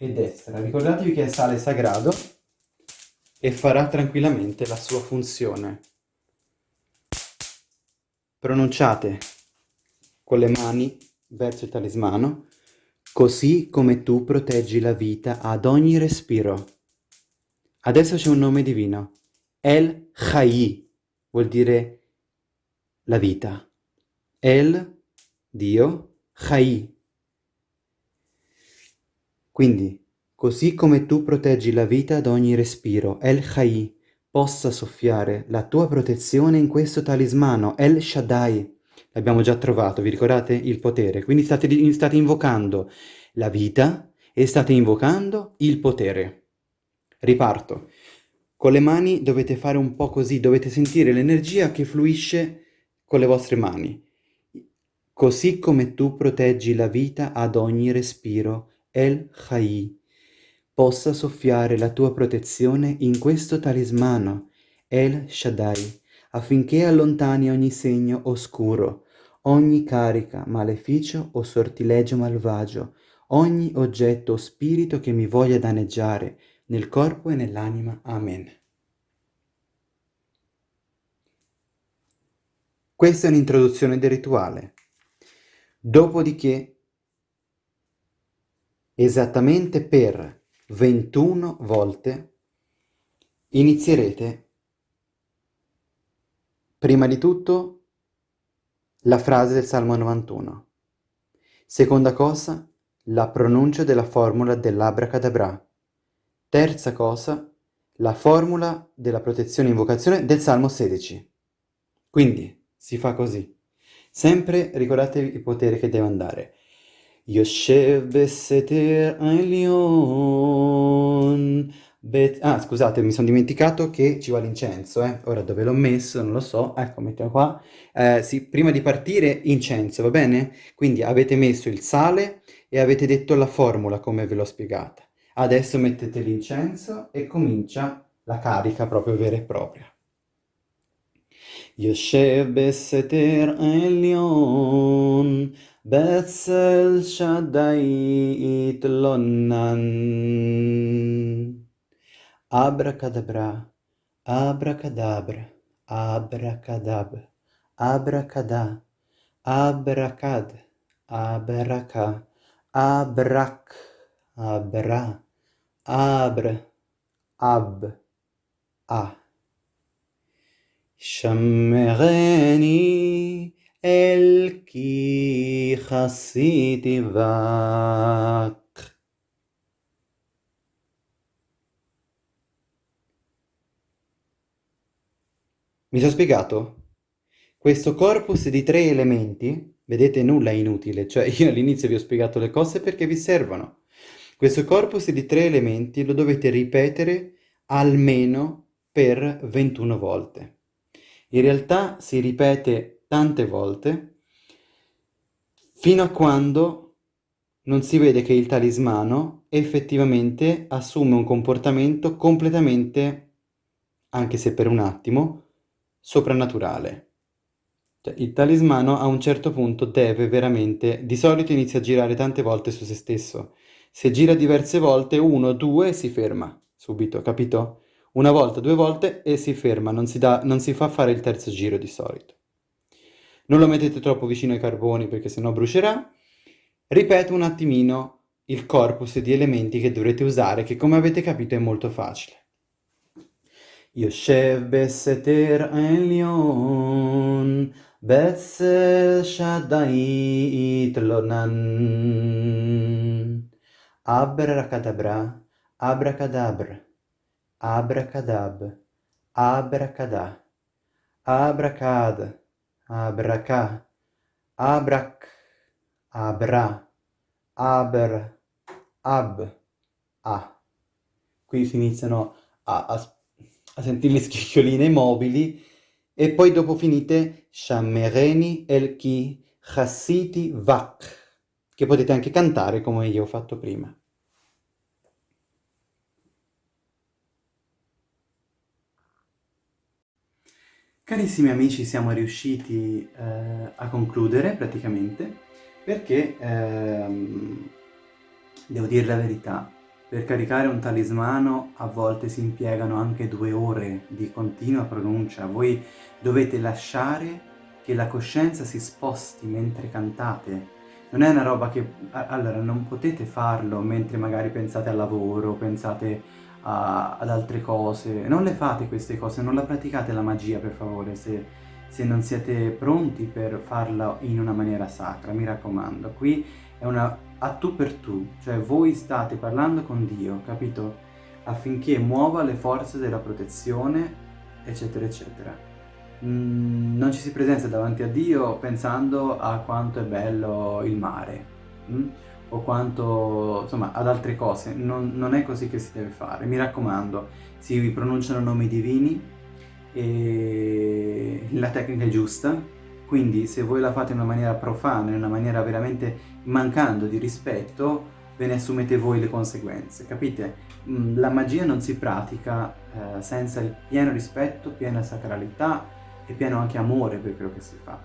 e destra. Ricordatevi che è sale sagrado e farà tranquillamente la sua funzione. Pronunciate con le mani verso il talismano, così come tu proteggi la vita ad ogni respiro. Adesso c'è un nome divino, El Chai, vuol dire la vita. El, Dio, Chai, quindi, così come tu proteggi la vita ad ogni respiro, El Chai possa soffiare la tua protezione in questo talismano, El Shaddai. L'abbiamo già trovato, vi ricordate? Il potere. Quindi state, state invocando la vita e state invocando il potere. Riparto. Con le mani dovete fare un po' così, dovete sentire l'energia che fluisce con le vostre mani. Così come tu proteggi la vita ad ogni respiro, El Chai, possa soffiare la tua protezione in questo talismano, El Shaddai, affinché allontani ogni segno oscuro, ogni carica, maleficio o sortilegio malvagio, ogni oggetto o spirito che mi voglia danneggiare nel corpo e nell'anima. Amen. Questa è un'introduzione del rituale. Dopodiché esattamente per 21 volte inizierete Prima di tutto la frase del Salmo 91. Seconda cosa, la pronuncia della formula dell'abracadabra. Terza cosa, la formula della protezione e invocazione del Salmo 16. Quindi si fa così. Sempre ricordatevi il potere che deve andare. Yoshev Beseter Elion Bet ah, scusate, mi sono dimenticato che ci va l'incenso, eh. Ora dove l'ho messo, non lo so. Ecco, mettiamo qua. Eh, sì, prima di partire, incenso, va bene? Quindi avete messo il sale e avete detto la formula come ve l'ho spiegata. Adesso mettete l'incenso e comincia la carica proprio vera e propria. יושב בסתר עליון בצל שדי התלונן. אברקדברה, אברקדברה, אברקדב, אברקדה, אברקד, אברקה, אברק, אברה, אבר, אב, אה. שמרני אל כי חסיתי בך. Mi sono spiegato? Questo corpus di tre elementi, vedete nulla è inutile, cioè io all'inizio vi ho spiegato le cose perché vi servono. Questo corpus di tre elementi lo dovete ripetere almeno per 21 volte. In realtà si ripete tante volte fino a quando non si vede che il talismano effettivamente assume un comportamento completamente, anche se per un attimo, soprannaturale. Cioè, il talismano a un certo punto deve veramente, di solito inizia a girare tante volte su se stesso. Se gira diverse volte, uno, due, si ferma subito, capito? Una volta, due volte e si ferma, non si, dà, non si fa fare il terzo giro di solito. Non lo mettete troppo vicino ai carboni perché sennò brucerà. Ripeto un attimino il corpus di elementi che dovrete usare, che come avete capito è molto facile. יושב בסתר עליון, בצל שדי יתלונן. אברקדברה, אברקדברה, אברקדב, אברקדה, אברקד, אברקה, אברק, avrà, aber, ab, a. Qui si iniziano a, a, a sentire le scricchioline mobili e poi dopo finite Shammereni el ki chassiti vak, che potete anche cantare come io ho fatto prima. Carissimi amici, siamo riusciti eh, a concludere praticamente perché, ehm, devo dire la verità, per caricare un talismano a volte si impiegano anche due ore di continua pronuncia. Voi dovete lasciare che la coscienza si sposti mentre cantate. Non è una roba che... Allora, non potete farlo mentre magari pensate al lavoro, pensate a, ad altre cose. Non le fate queste cose, non la praticate la magia per favore se, se non siete pronti per farla in una maniera sacra, mi raccomando. Qui è una a tu per tu, cioè voi state parlando con Dio, capito? Affinché muova le forze della protezione, eccetera, eccetera. Mm, non ci si presenta davanti a Dio pensando a quanto è bello il mare. Mm? o quanto, insomma, ad altre cose. Non, non, è così che si deve fare. Mi raccomando, si pronunciano nomi divini e la tecnica è giusta, quindi se voi la fate in una maniera profana, in una maniera veramente mancando di rispetto, ve ne assumete voi le conseguenze, capite? Mm, la magia non si pratica eh, senza il pieno rispetto, piena sacralità e pieno anche amore per quello che si fa.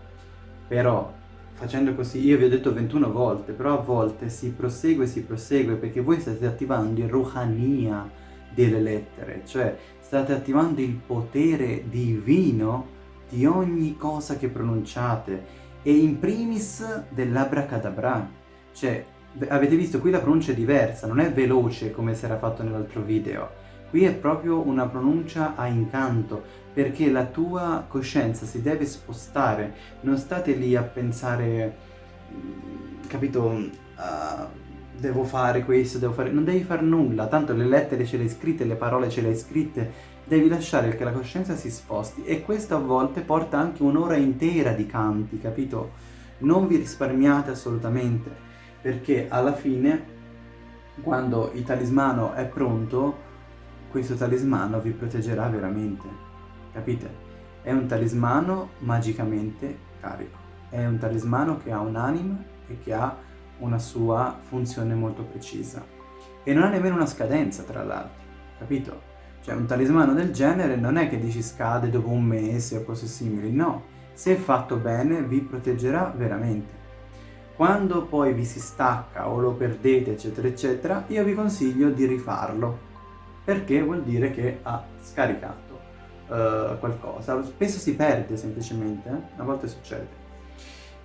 Però facendo così, io vi ho detto 21 volte, però a volte si prosegue, si prosegue, perché voi state attivando il ruhania delle lettere, cioè state attivando il potere divino di ogni cosa che pronunciate, e in primis dell'abracadabra, cioè avete visto qui la pronuncia è diversa, non è veloce come si era fatto nell'altro video, Qui è proprio una pronuncia a incanto, perché la tua coscienza si deve spostare, non state lì a pensare, mm, capito, uh, devo fare questo, devo fare... non devi fare nulla, tanto le lettere ce le hai scritte, le parole ce le hai scritte, devi lasciare che la coscienza si sposti e questo a volte porta anche un'ora intera di canti, capito? Non vi risparmiate assolutamente, perché alla fine, quando il talismano è pronto, questo talismano vi proteggerà veramente, capite? È un talismano magicamente carico, è un talismano che ha un'anima e che ha una sua funzione molto precisa e non ha nemmeno una scadenza tra l'altro, capito? Cioè un talismano del genere non è che dici scade dopo un mese o cose simili, no, se fatto bene vi proteggerà veramente. Quando poi vi si stacca o lo perdete eccetera eccetera, io vi consiglio di rifarlo perché vuol dire che ha scaricato uh, qualcosa. Spesso si perde semplicemente, eh? a volte succede.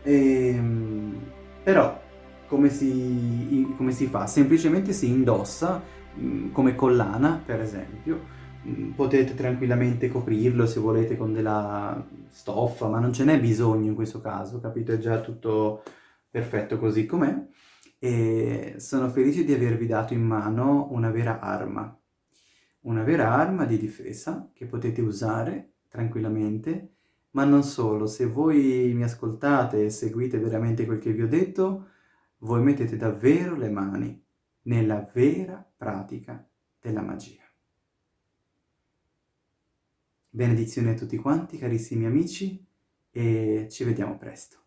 E, ehm, però come si, come si, fa? Semplicemente si indossa come collana, per esempio, mm, potete tranquillamente coprirlo se volete con della stoffa, ma non ce n'è bisogno in questo caso, capito? È già tutto perfetto così com'è. E sono felice di avervi dato in mano una vera arma, una vera arma di difesa che potete usare tranquillamente, ma non solo, se voi mi ascoltate e seguite veramente quel che vi ho detto, voi mettete davvero le mani nella vera pratica della magia. Benedizioni a tutti quanti, carissimi amici, e ci vediamo presto.